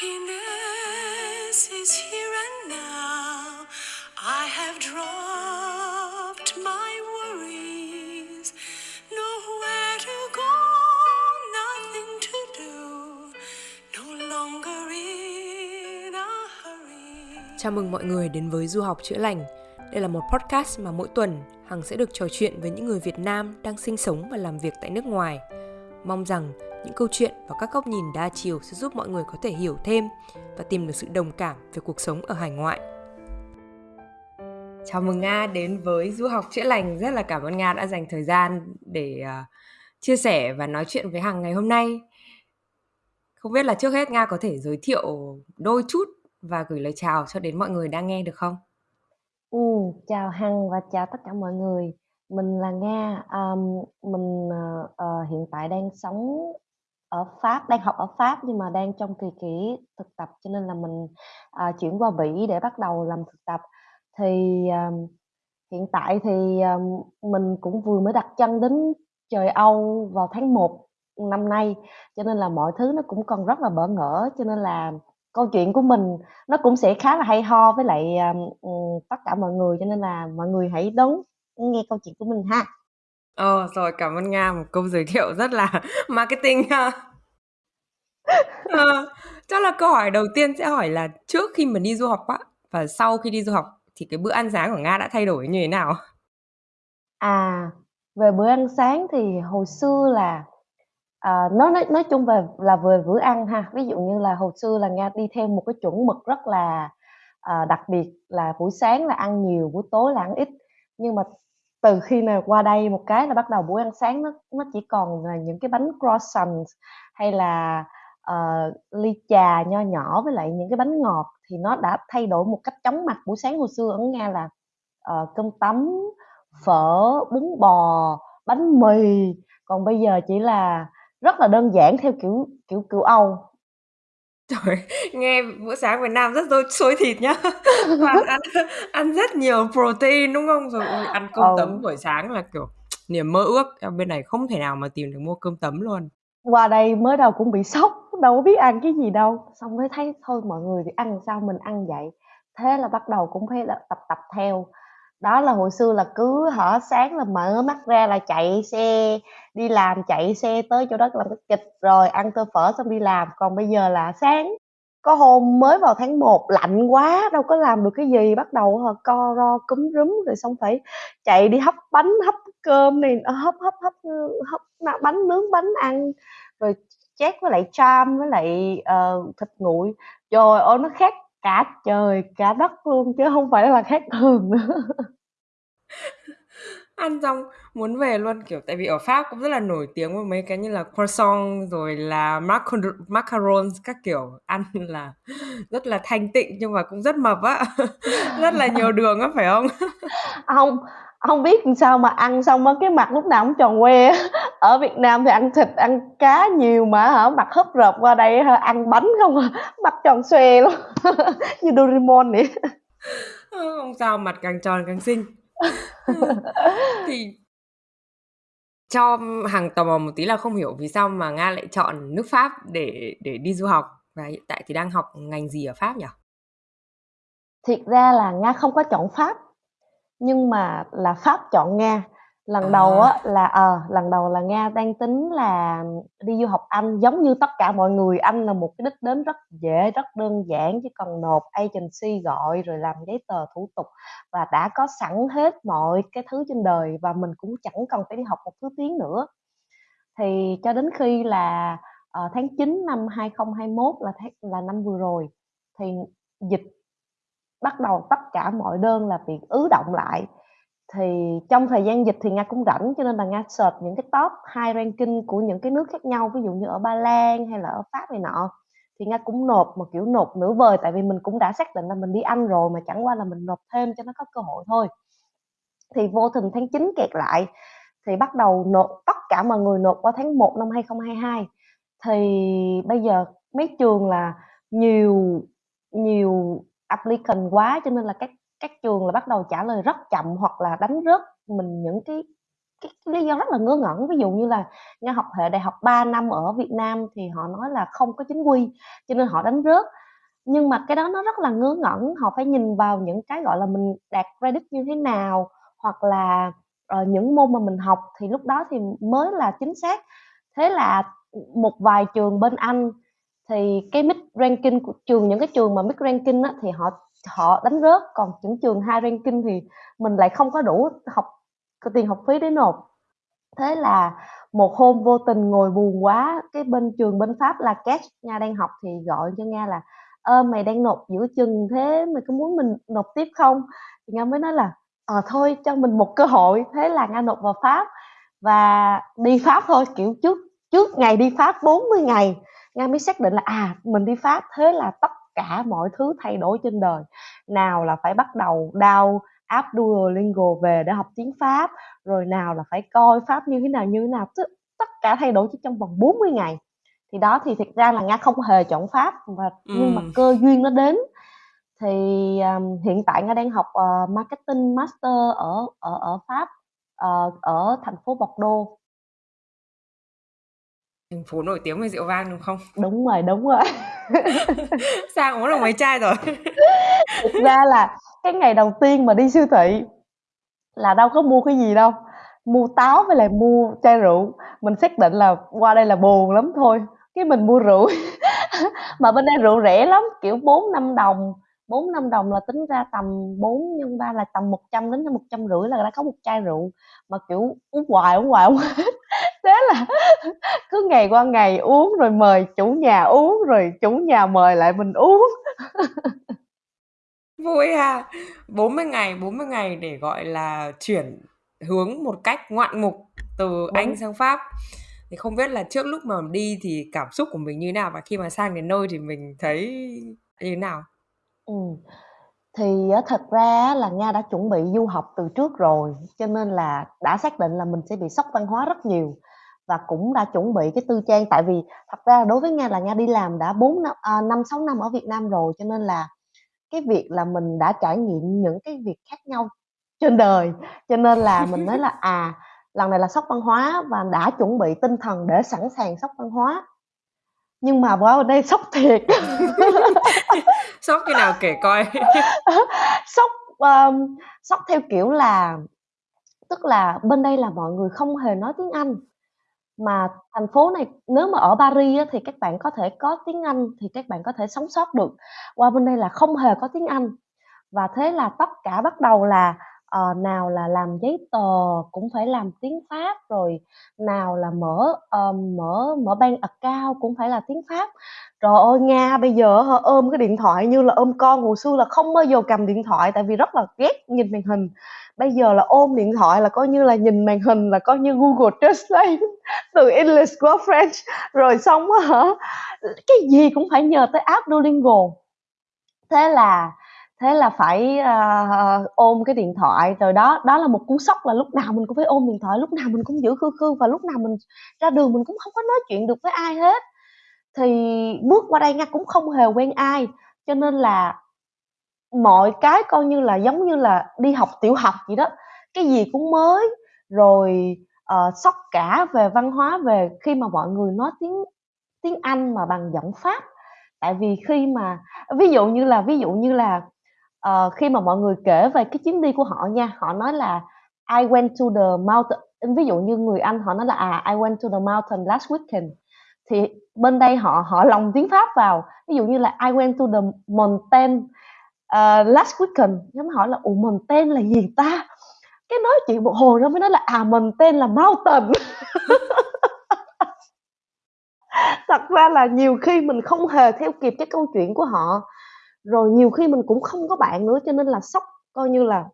Happiness is here and now. I have dropped my worries. Nowhere to go, nothing to do. No longer in a hurry. Chào mừng mọi người đến với Du học chữa lành. Đây là một podcast mà mỗi tuần Hằng sẽ được trò chuyện với những người Việt Nam đang sinh sống và làm việc tại nước ngoài. Mong rằng những câu chuyện và các góc nhìn đa chiều sẽ giúp mọi người có thể hiểu thêm và tìm được sự đồng cảm về cuộc sống ở hải ngoại. Chào mừng Nga đến với Du học chữa lành. Rất là cảm ơn Nga đã dành thời gian để uh, chia sẻ và nói chuyện với Hằng ngày hôm nay. Không biết là trước hết Nga có thể giới thiệu đôi chút và gửi lời chào cho đến mọi người đang nghe được không? Ừ, chào Hằng và chào tất cả mọi người. Mình là Nga. Um, mình uh, uh, hiện tại đang sống ở Pháp, đang học ở Pháp nhưng mà đang trong kỳ nghỉ thực tập cho nên là mình à, chuyển qua Bỉ để bắt đầu làm thực tập. Thì à, hiện tại thì à, mình cũng vừa mới đặt chân đến trời Âu vào tháng 1 năm nay cho nên là mọi thứ nó cũng còn rất là bỡ ngỡ cho nên là câu chuyện của mình nó cũng sẽ khá là hay ho với lại um, tất cả mọi người cho nên là mọi người hãy đón nghe câu chuyện của mình ha. Ờ rồi cảm ơn Nga một câu giới thiệu rất là marketing ha. ờ, chắc là câu hỏi đầu tiên sẽ hỏi là trước khi mình đi du học á và sau khi đi du học thì cái bữa ăn sáng của Nga đã thay đổi như thế nào? À về bữa ăn sáng thì hồi xưa là À, nói nói nói chung về là về bữa ăn ha, ví dụ như là hồi xưa là Nga đi theo một cái chuẩn mực rất là, à, đặc biệt là buổi sáng là ăn nhiều, buổi tối là ăn ít. Nhưng mà từ khi mà qua đây một cái là bắt đầu buổi ăn sáng nó nó chỉ còn là những cái bánh croissant hay là, uh, ly trà nho nhỏ với lại những cái bánh ngọt thì nó đã thay đổi một cách chóng mặt. Buổi sáng hồi xưa ở Nga là, uh, cơm tấm, phở, bún bò, bánh mì, còn bây giờ chỉ là rất là đơn giản theo kiểu kiểu kiểu Âu. Trời, nghe bữa sáng Việt Nam rất xôi xôi thịt nhá. Toàn ăn ăn rất nhiều protein đúng không? Rồi ăn cơm Ừ. tấm buổi sáng là kiểu niềm mơ ước. Em bên này không thể nào mà tìm được mua cơm tấm luôn. Qua đây mới đầu cũng bị sốc, đâu có biết ăn cái gì đâu. Xong mới thấy thôi mọi người thì ăn sao mình ăn vậy. Thế là bắt đầu cũng phải là tập tập theo. Đó là hồi xưa là cứ hở sáng là mở mắt ra là chạy xe đi làm, chạy xe tới chỗ đó làm cái kịch rồi ăn tô phở xong đi làm. Còn bây giờ là sáng có hôm mới vào tháng 1 lạnh quá đâu có làm được cái gì, bắt đầu hả co ro cúm rúm rồi xong phải chạy đi hấp bánh, hấp cơm này, ờ, hấp hấp hấp hấp bánh nướng bánh ăn rồi chét với lại cham với lại uh, thịt nguội. Trời ơi nó khác cả trời cả đất luôn chứ không phải là khác thường nữa. Ăn xong muốn về luôn kiểu tại vì ở Pháp cũng rất là nổi tiếng với mấy cái như là croissant rồi là macar- macarons các kiểu ăn là rất là thanh tịnh nhưng mà cũng rất mập á. rất là nhiều đường á phải không? không không biết làm sao mà ăn xong á cái mặt lúc nào cũng tròn que á. ở Việt Nam thì ăn thịt ăn cá nhiều mà hả? Mặt húp rợp qua đây hả? Ăn bánh không à? Mặt tròn xoe luôn. Như Doraemon vậy. Không sao mặt càng tròn càng xinh. Thì cho hàng tò mò một tí là không hiểu vì sao mà Nga lại chọn nước Pháp để để đi du học. Và hiện tại thì đang học ngành gì ở Pháp nhỉ? thiệt ra là Nga không có chọn Pháp nhưng mà là Pháp chọn Nga lần À. đầu á là ờ lần đầu là Nga đang tính là đi du học Anh giống như tất cả mọi người Anh là một cái đích đến rất dễ rất đơn giản chỉ cần nộp agency gọi rồi làm giấy tờ thủ tục và đã có sẵn hết mọi cái thứ trên đời và mình cũng chẳng cần phải đi học một thứ tiếng nữa thì cho đến khi là ờ, tháng 9 năm 2021 là tháng, là năm vừa rồi thì dịch bắt đầu tất cả mọi đơn là bị ứ động lại. Thì trong thời gian dịch thì Nga cũng rảnh, cho nên là Nga search những cái top high ranking của những cái nước khác nhau, ví dụ như ở Ba Lan hay là ở Pháp này nọ. Thì Nga cũng nộp một kiểu nộp nửa vời, tại vì mình cũng đã xác định là mình đi Anh rồi mà chẳng qua là mình nộp thêm cho nó có cơ hội thôi. Thì vô tình tháng 9 kẹt lại, thì bắt đầu nộp, tất cả mọi người nộp qua tháng 1 năm 2022 thì bây giờ mấy trường là nhiều nhiều applicant quá cho nên là các các trường là bắt đầu trả lời rất chậm hoặc là đánh rớt mình những cái cái cái lý do rất là ngớ ngẩn. Ví dụ như là Nga học hệ đại học 3 năm ở Việt Nam thì họ nói là không có chính quy, cho nên họ đánh rớt. Nhưng mà cái đó nó rất là ngớ ngẩn, họ phải nhìn vào những cái, gọi là, mình đạt credit như thế nào, hoặc là, uh, những môn mà mình học thì lúc đó thì mới là chính xác. Thế là, một vài trường bên Anh thì cái mid ranking của trường những cái trường mà mid ranking á, thì họ họ đánh rớt, còn những trường high ranking thì mình lại không có đủ học tiền học phí để nộp. Thế là một hôm vô tình ngồi buồn quá, cái bên trường bên Pháp là cash Nga đang học thì gọi cho Nga là "Ơ, mày đang nộp giữa chừng thế mày có muốn mình nộp tiếp không?" Thì Nga mới nói là "Ờ, thôi cho mình một cơ hội." Thế là Nga nộp vào Pháp và đi Pháp thôi, kiểu, trước trước ngày đi Pháp 40 ngày, Nga mới xác định là, à, mình đi Pháp, thế là tất cả mọi thứ thay đổi trên đời. Nào là phải bắt đầu down app Duolingo về để học tiếng Pháp, rồi nào là phải coi Pháp như thế nào, như thế nào, tất tất cả thay đổi chỉ trong vòng 40 ngày. Thì đó, thì thực ra là Nga không hề chọn Pháp và nhưng mà cơ duyên nó đến. Thì, ờm, hiện tại Nga đang học, ờ, Marketing Master ở ở ở Pháp, ờ, ở thành phố Bordeaux. Thành phố nổi tiếng về rượu vang, đúng không? Đúng rồi, đúng rồi. Sang uống được mấy chai rồi? Thực ra là cái ngày đầu tiên mà đi siêu thị là đâu có mua cái gì đâu, mua táo với lại mua chai rượu. Mình xác định là qua đây là buồn lắm thôi, cái mình mua rượu. Mà bên đây rượu rẻ lắm, kiểu 4-5 đồng, 4-5 đồng là tính ra tầm 4 nhân 3 là tầm 100 đến 150 là đã có một chai rượu, mà, kiểu, uống hoài, uống hoài hông hết. Thế là cứ ngày qua ngày uống rồi mời chủ nhà uống, rồi chủ nhà mời lại mình uống. Vui ha! 40 ngày, 40 ngày để, gọi là, chuyển hướng một cách ngoạn mục từ Anh Đúng. sang Pháp. Thì không biết là trước lúc mà đi thì cảm xúc của mình như thế nào? Và khi mà sang đến nơi thì mình thấy như thế nào? Ừm, thì thật ra là Nga đã chuẩn bị du học từ trước rồi, cho nên là đã xác định là mình sẽ bị sốc văn hóa rất nhiều và cũng đã chuẩn bị cái tư trang. Tại vì thật ra đối với Nga là Nga đi làm đã 4 năm à, 5-6 năm ở Việt Nam rồi, cho nên là cái việc là mình đã trải nghiệm những cái việc khác nhau trên đời, cho nên là mình nói là, à, lần này là sốc văn hóa và đã chuẩn bị tinh thần để sẵn sàng sốc văn hóa. Nhưng mà bên đây sốc thiệt. Sốc như nào kể coi? Sốc, ờm, sốc theo kiểu là tức là bên đây là mọi người không hề nói tiếng Anh. Mà thành phố này nếu mà ở Paris á thì các bạn có thể có tiếng Anh thì các bạn có thể sống sót được, qua bên đây là không hề có tiếng Anh. Và thế là tất cả bắt đầu là, ờ, nào là làm giấy tờ cũng phải làm tiếng Pháp, rồi nào là mở, ờm, mở mở bank account cũng phải là tiếng Pháp. Trời ơi, Nga bây giờ á hả, ôm cái điện thoại như là ôm con, hồi xưa là không bao giờ cầm điện thoại tại vì rất là ghét nhìn màn hình. Bây giờ là ôm điện thoại là coi như là nhìn màn hình là coi như Google Translate từ English qua French, rồi xong á hả, cái gì cũng phải nhờ tới app Duolingo. Thế là thế là phải, uh, ôm cái điện thoại, rồi đó đó là một cú sốc là lúc nào mình cũng phải ôm điện thoại, lúc nào mình cũng giữ khư khư và lúc nào mình ra đường mình cũng không có nói chuyện được với ai hết. Thì bước qua đây Nga cũng không hề quen ai, cho nên là mọi cái coi như là giống như là đi học tiểu học vậy đó, cái gì cũng mới, rồi, uh, sốc cả về văn hóa, về khi mà mọi người nói tiếng tiếng Anh mà bằng giọng Pháp. Tại vì khi mà ví dụ như là ví dụ như là, uh, khi mà mọi người kể về cái chuyến đi của họ nha, họ nói là "I went to the mountain" ví dụ như người Anh họ nói là, à, "I went to the mountain last weekend." Thì bên đây họ họ lồng tiếng Pháp vào, ví dụ như là "I went to the mountain, uh, last weekend." Nhóm hỏi là "Ủa, tên là gì ta?" Cái nói chuyện một hồi nó mới nói là, à, mình tên là mountain. Thật ra là nhiều khi mình không hề theo kịp cái câu chuyện của họ, rồi nhiều khi mình cũng không có bạn nữa cho nên là sốc, coi như là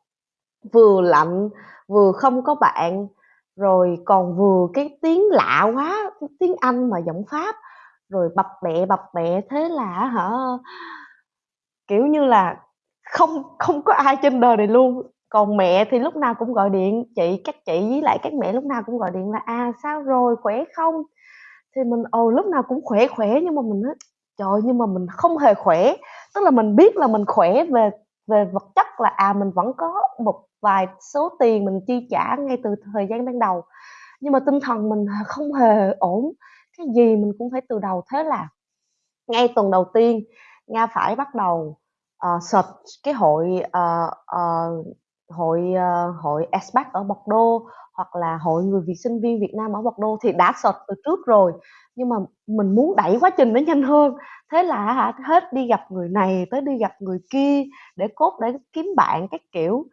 vừa lạnh, vừa không có bạn, rồi còn vừa cái tiếng lạ quá, tiếng Anh mà giọng Pháp, rồi bập bẹ, bập bẹ, thế là hả kiểu như là, không không có ai trên đời này luôn. Còn mẹ thì lúc nào cũng gọi điện, chị các chị với lại các mẹ lúc nào cũng gọi điện là "À, sao rồi, khỏe không?" Thì mình, ồ lúc nào cũng khỏe, khỏe nhưng mà mình nói: "Trời nhưng mà mình không hề khỏe." Tức là mình biết là mình khỏe về về vật chất là, à, mình vẫn có một vài số tiền mình chi trả ngay từ thời gian ban đầu, nhưng mà tinh thần mình không hề ổn, cái gì mình cũng phải từ đầu. Thế là ngay tuần đầu tiên Nga phải bắt đầu, uh, search cái hội, uh, uh, hội, uh, hội expat ở Bordeaux hoặc là hội người Việt sinh viên Việt Nam ở Bordeaux thì đã search từ trước rồi, nhưng mà mình muốn đẩy quá trình nó nhanh hơn. Thế là hả, hết đi gặp người này tới đi gặp người kia để cốt để kiếm bạn các kiểu.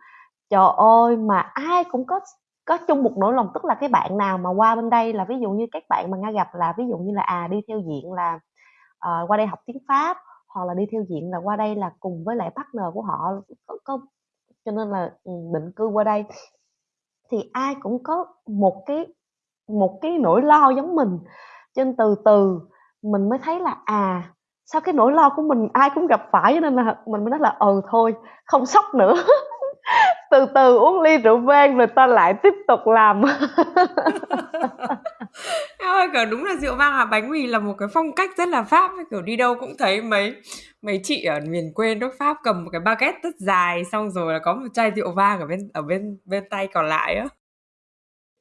Trời ơi, mà ai cũng có có chung một nỗi lòng, tức là cái bạn nào mà qua bên đây là ví dụ như các bạn mà Nga gặp là ví dụ như là, à, đi theo diện là, uh, qua đây học tiếng Pháp, hoặc là đi theo diện là qua đây là cùng với lại partner của họ có có cho nên là, ừm, định cư qua đây. Thì ai cũng có một cái một cái nỗi lo giống mình, cho nên từ từ mình mới thấy là, à, sao cái nỗi lo của mình ai cũng gặp phải cho nên là mình mới nói là "Ừ, thôi, không sốc nữa." Từ từ uống ly rượu vang rồi ta lại tiếp tục làm. Ơi, kiểu, đúng là rượu vang và bánh mì là một cái phong cách rất là Pháp ấy, kiểu, đi đâu cũng thấy mấy mấy chị ở miền quê nước Pháp cầm một cái baguette rất dài, xong rồi là có một chai rượu vang ở bên ở bên bên tay còn lại á.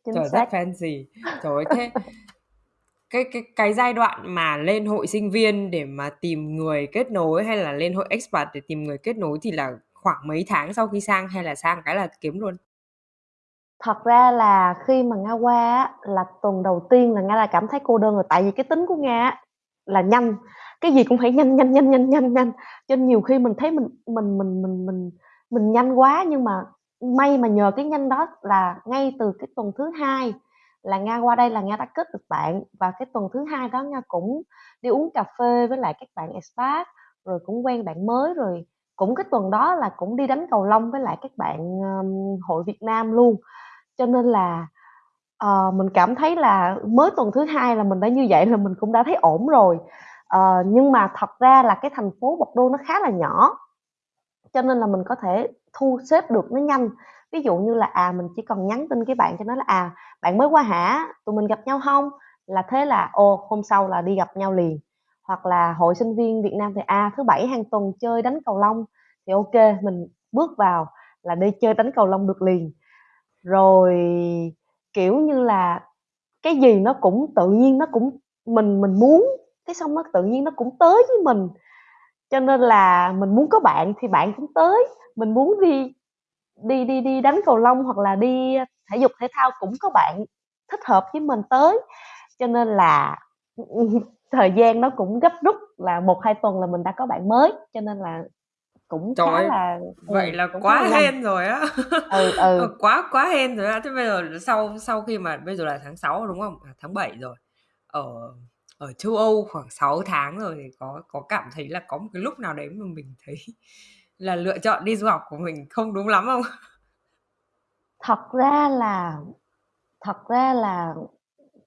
Trời, rất fancy. Trời thế cái cái cái giai đoạn mà lên hội sinh viên để mà tìm người kết nối hay là lên hội expat để tìm người kết nối thì là khoảng mấy tháng sau khi sang hay là sang cái là kiếm luôn? Thật ra là khi mà Nga qua á, là tuần đầu tiên là Nga đã cảm thấy cô đơn rồi, tại vì cái tính của Nga á là nhanh, cái gì cũng phải nhanh, nhanh, nhanh, nhanh, nhanh, nhanh, cho nên nhiều khi mình thấy mình mình mình mình mình mình nhanh quá, nhưng mà may mà nhờ cái nhanh đó là ngay từ cái tuần thứ hai là Nga qua đây là Nga đã kết được bạn, và cái tuần thứ hai đó Nga cũng đi uống cà phê với lại các bạn expat, rồi cũng quen bạn mới, rồi cũng cái tuần đó là cũng đi đánh cầu lông với lại các bạn, um, hội Việt Nam luôn. Cho nên là, uh, mình cảm thấy là mới tuần thứ hai là mình đã như vậy là mình cũng đã thấy ổn rồi. uh, nhưng mà thật ra là cái thành phố Bordeaux nó khá là nhỏ, cho nên là mình có thể thu xếp được nó nhanh. Ví dụ như là, à, mình chỉ cần nhắn tin cái bạn cho nó là "À, bạn mới qua hả? Tụi mình gặp nhau không? Là thế là, ô hôm sau là đi gặp nhau liền. Hoặc là hội sinh viên Việt Nam thì, à, thứ Bảy hàng tuần chơi đánh cầu lông, thì ok mình bước vào là đi chơi đánh cầu lông được liền. Rồi, kiểu như là, cái gì nó cũng tự nhiên nó cũng mình mình muốn, cái xong nó tự nhiên nó cũng tới với mình. Cho nên là mình muốn có bạn thì bạn cũng tới, mình muốn đi đi đi đi đánh cầu lông hoặc là đi thể dục thể thao cũng có bạn thích hợp với mình tới. Cho nên là, thời gian nó cũng gấp rút là 1-2 tuần là mình đã có bạn mới, cho nên là cũng Trời khá ơi, là vậy ừm, là cũng khá quá nhanh. hên rồi á. Ừ, Ờ, ừ. quá quá hên rồi á. Thế bây giờ sau sau khi mà bây giờ là tháng 6 rồi, đúng không? À, tháng 7 rồi. Ở ở châu Âu khoảng 6 tháng rồi thì có có cảm thấy là có một cái lúc nào đấy mà mình thấy là lựa chọn đi du học của mình không đúng lắm không? Thật ra là thật ra là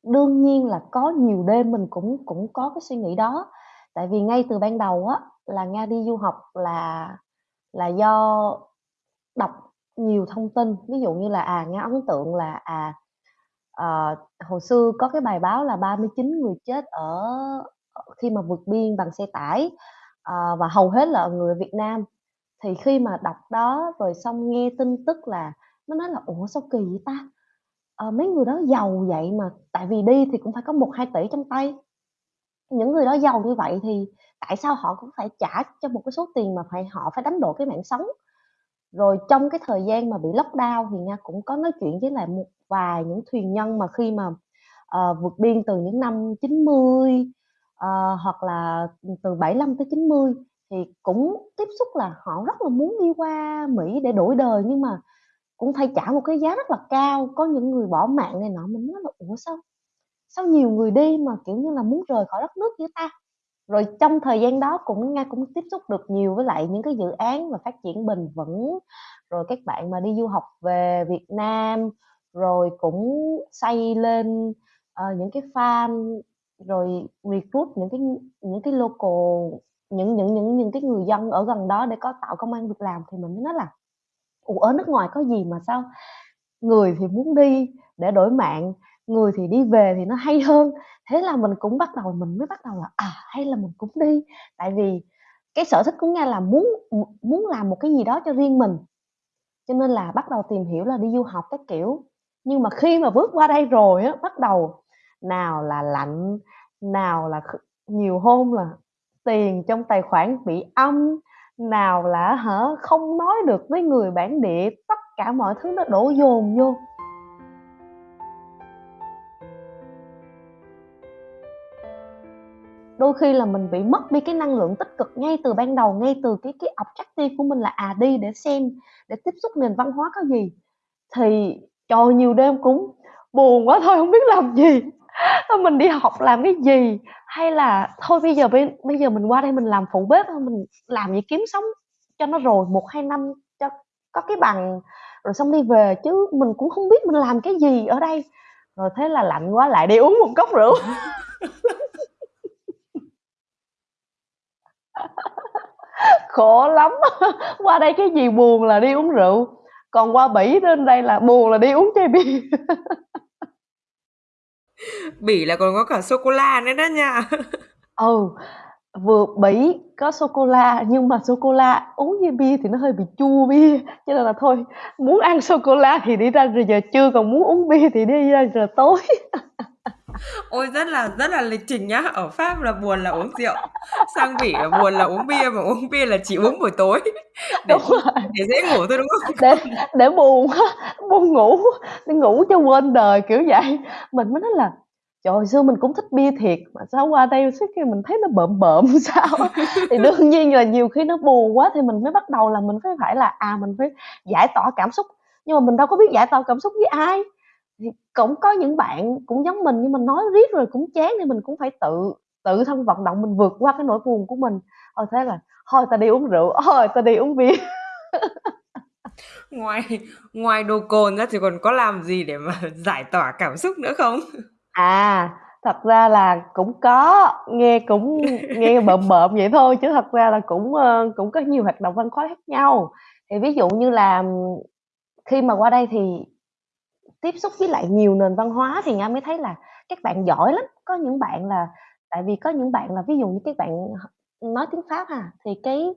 đương nhiên là có nhiều đêm mình cũng cũng có cái suy nghĩ đó. Tại vì ngay từ ban đầu á, là Nga đi du học là là do đọc nhiều thông tin, ví dụ như là, à, Nga ấn tượng là, à, à, hồi xưa có cái bài báo là 39 người chết ở khi mà vượt biên bằng xe tải, à, và hầu hết là người Việt Nam. Thì khi mà đọc đó rồi xong nghe tin tức là nó nói là "Ủa, sao kỳ vậy ta? à, mấy người đó giàu vậy mà" tại vì đi thì cũng phải có 1-2 tỷ trong tay. Những người đó giàu như vậy thì tại sao họ cũng phải trả cho một cái số tiền mà phải họ phải đánh đổi cái mạng sống. Rồi trong cái thời gian mà bị lockdown thì Nga cũng có nói chuyện với lại một vài những thuyền nhân mà khi mà, uh, vượt biên từ những năm 90, uh, ờ, hoặc là, từ 75 tới 90 thì cũng tiếp xúc là họ rất là muốn đi qua Mỹ để đổi đời nhưng mà cũng phải trả một cái giá rất là cao. Có những người bỏ mạng này nọ, mình nói là "Ủa, sao sao nhiều người đi mà, kiểu như là, muốn rời khỏi đất nước như ta?" Rồi trong thời gian đó cũng Nga cũng tiếp xúc được nhiều với lại những cái dự án mà phát triển bền vững, rồi các bạn mà đi du học về Việt Nam, rồi cũng xây lên, ờ, những cái farm, rồi recruit những cái những cái local, những những những những cái người dân ở gần đó để có tạo công ăn việc làm. Thì mình mới nói là "Ủa, ở nước ngoài có gì mà sao người thì muốn đi để đổi mạng, người thì đi về thì nó hay hơn." Thế là mình cũng bắt đầu mình mới bắt đầu là, à, hay là mình cũng đi. Tại vì cái sở thích của Nga là muốn muốn làm một cái gì đó cho riêng mình. Cho nên là bắt đầu tìm hiểu là đi du học các kiểu. Nhưng mà khi mà bước qua đây rồi á, bắt đầu nào là lạnh, nào là nhiều hôm là tiền trong tài khoản bị âm, nào là hả không nói được với người bản địa, tất cả mọi thứ nó đổ dồn vô. Đôi khi là mình bị mất đi cái năng lượng tích cực ngay từ ban đầu ngay từ cái cái objective của mình là à đi để xem để tiếp xúc nền văn hóa có gì. Thì trời nhiều đêm cũng buồn quá thôi không biết làm gì. Mình đi học làm cái gì? Hay là thôi bây giờ bây, bây giờ mình qua đây mình làm phụ bếp mình làm gì kiếm sống cho nó rồi một hai năm cho có cái bằng rồi xong đi về chứ mình cũng không biết mình làm cái gì ở đây. Rồi thế là lạnh quá lại đi uống một cốc rượu. khổ lắm. Qua đây cái gì buồn là đi uống rượu. Còn qua bỉ đến đây là buồn là đi uống chai bia. Bỉ là còn có cả sô cô la nữa đó nha. Ừ vừa bỉ có sô cô la nhưng mà sô cô la uống với bia thì nó hơi bị chua bia. Cho nên là thôi muốn ăn sô cô la thì đi ra giờ trưa còn muốn uống bia thì đi ra giờ tối ôi rất là rất là lịch trình nhá. Ở pháp là buồn là uống rượu sang bỉ là buồn là uống bia mà uống bia là chỉ uống buổi tối. Để, để dễ ngủ thôi đúng không? Để để buồn buồn ngủ để ngủ cho quên đời kiểu vậy. Mình mới nói là trời xưa mình cũng thích bia thiệt mà sao qua đây suốt khi mình thấy nó bợm bợm sao? Thì đương nhiên là nhiều khi nó buồn quá thì mình mới bắt đầu là mình phải phải là à mình phải giải tỏa cảm xúc. Nhưng mà mình đâu có biết giải tỏa cảm xúc với ai thì cũng có những bạn cũng giống mình nhưng mình nói riết rồi cũng chán thì mình cũng phải tự tự thân vận động mình vượt qua cái nỗi buồn của mình. Ờ thế là thôi ta đi uống rượu. Thôi ta đi uống bia. Ngoài ngoài đồ cồn ra thì còn có làm gì để mà giải tỏa cảm xúc nữa không? À thật ra là cũng có nghe cũng nghe bợm bợm vậy thôi chứ thật ra là cũng ờ, cũng có nhiều hoạt động văn hóa khác nhau. Thì ví dụ như là khi mà qua đây thì tiếp xúc với lại nhiều nền văn hóa thì nga mới thấy là các bạn giỏi lắm. Có những bạn là tại vì có những bạn là ví dụ như các bạn nói tiếng pháp ha thì cái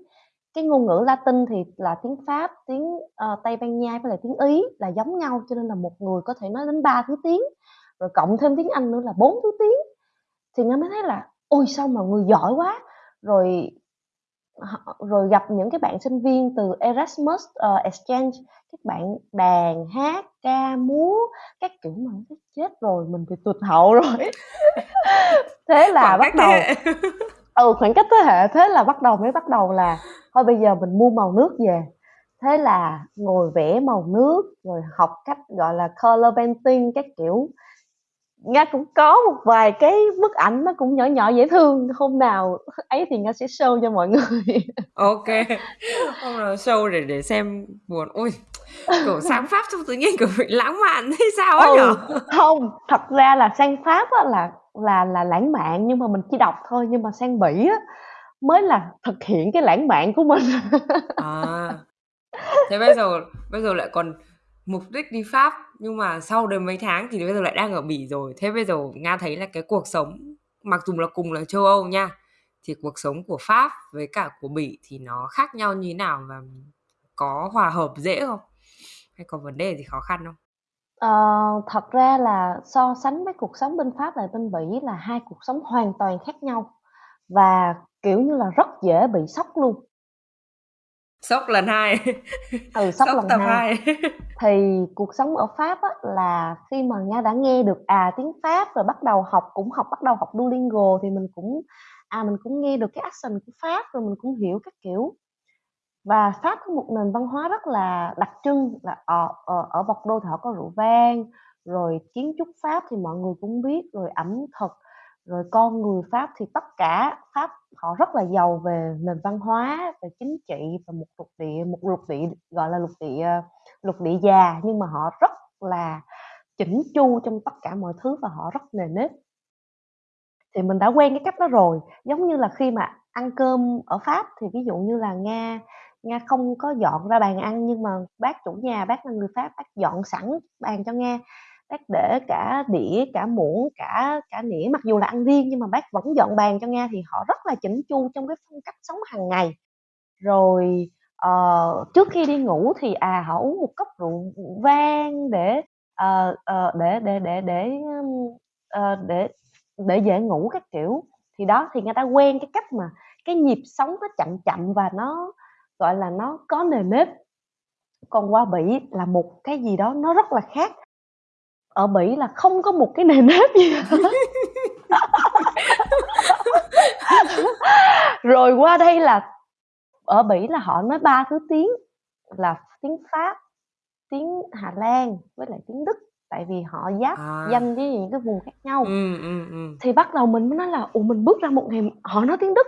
cái ngôn ngữ Latin thì là tiếng Pháp, tiếng uh, Tây Ban Nha với lại tiếng Ý là giống nhau cho nên là một người có thể nói đến ba thứ tiếng rồi cộng thêm tiếng Anh nữa là bốn thứ tiếng. Thì nga mới thấy là ôi sao mà người giỏi quá! Rồi rồi gặp những cái bạn sinh viên từ Erasmus uh, Exchange các bạn đàn hát ca múa các kiểu mà nó chết rồi mình bị tụt hậu rồi. Thế là khoảng bắt đầu ừ khoảng cách thế hệ thế là bắt đầu mới bắt đầu là thôi bây giờ mình mua màu nước về. Thế là ngồi vẽ màu nước rồi học cách gọi là color painting các kiểu nga cũng có một vài cái bức ảnh nó cũng nhỏ nhỏ dễ thương. Hôm nào ấy thì nga sẽ show cho mọi người. Ok. Hôm nào show để để xem buồn. Ôi kiểu sáng pháp xong tự nhiên kiểu bị lãng mạn hay sao á ừ, nhở không. Thật ra là sang pháp á là là là lãng mạn nhưng mà mình chỉ đọc thôi. Nhưng mà sang bỉ á mới là thực hiện cái lãng mạn của mình. À. Thế bây giờ bây giờ lại còn mục đích đi Pháp nhưng mà sau đến mấy tháng thì bây giờ lại đang ở Bỉ rồi. Thế bây giờ Nga thấy là cái cuộc sống mặc dù là cùng là châu Âu nha thì cuộc sống của Pháp với cả của Bỉ thì nó khác nhau như thế nào và có hòa hợp dễ không? Hay có vấn đề gì khó khăn không? Ờ, thật ra là so sánh với cuộc sống bên Pháp và bên Bỉ là hai cuộc sống hoàn toàn khác nhau và kiểu như là rất dễ bị sốc luôn sốc lần hai. Ừ sốc, sốc lần tập hai. thì cuộc sống ở pháp á, là khi mà nga đã nghe được à tiếng pháp rồi bắt đầu học cũng học bắt đầu học duolingo thì mình cũng à mình cũng nghe được cái accent của pháp rồi mình cũng hiểu các kiểu. Và pháp có một nền văn hóa rất là đặc trưng là ở ở, ở bọc đô thì họ có rượu vang rồi kiến trúc pháp thì mọi người cũng biết rồi ẩm thực rồi con người pháp thì tất cả pháp họ rất là giàu về nền văn hóa, về chính trị và một lục địa, một lục địa gọi là lục địa ờ, lục địa già, nhưng mà họ rất là chỉnh chu trong tất cả mọi thứ và họ rất nề nếp. Thì mình đã quen cái cách đó rồi. Giống như là khi mà ăn cơm ở pháp thì ví dụ như là nga nga không có dọn ra bàn ăn, nhưng mà bác chủ nhà, bác là người pháp, bác dọn sẵn bàn cho nga bác để cả đĩa cả muỗng cả cả nĩa mặc dù là ăn riêng nhưng mà bác vẫn dọn bàn cho nga thì họ rất là chỉnh chu trong cái phong cách sống hàng ngày. Rồi uh, trước khi đi ngủ thì à họ uống một cốc rượu vang để uh, uh, để để để để uh, để để dễ ngủ các kiểu. Thì đó thì người ta quen cái cách mà cái nhịp sống nó chậm chậm và nó gọi là nó có nề nếp. Còn qua bỉ là một cái gì đó nó rất là khác ở bỉ là không có một cái nề nếp gì hết. Rồi qua đây là ở bỉ là họ nói ba thứ tiếng là tiếng pháp tiếng hà lan với lại tiếng đức. Tại vì họ giáp à. danh với những cái vùng khác nhau. Ừ, ừ, ừ. thì bắt đầu mình mới nói là ủa mình bước ra một ngày họ nói tiếng đức.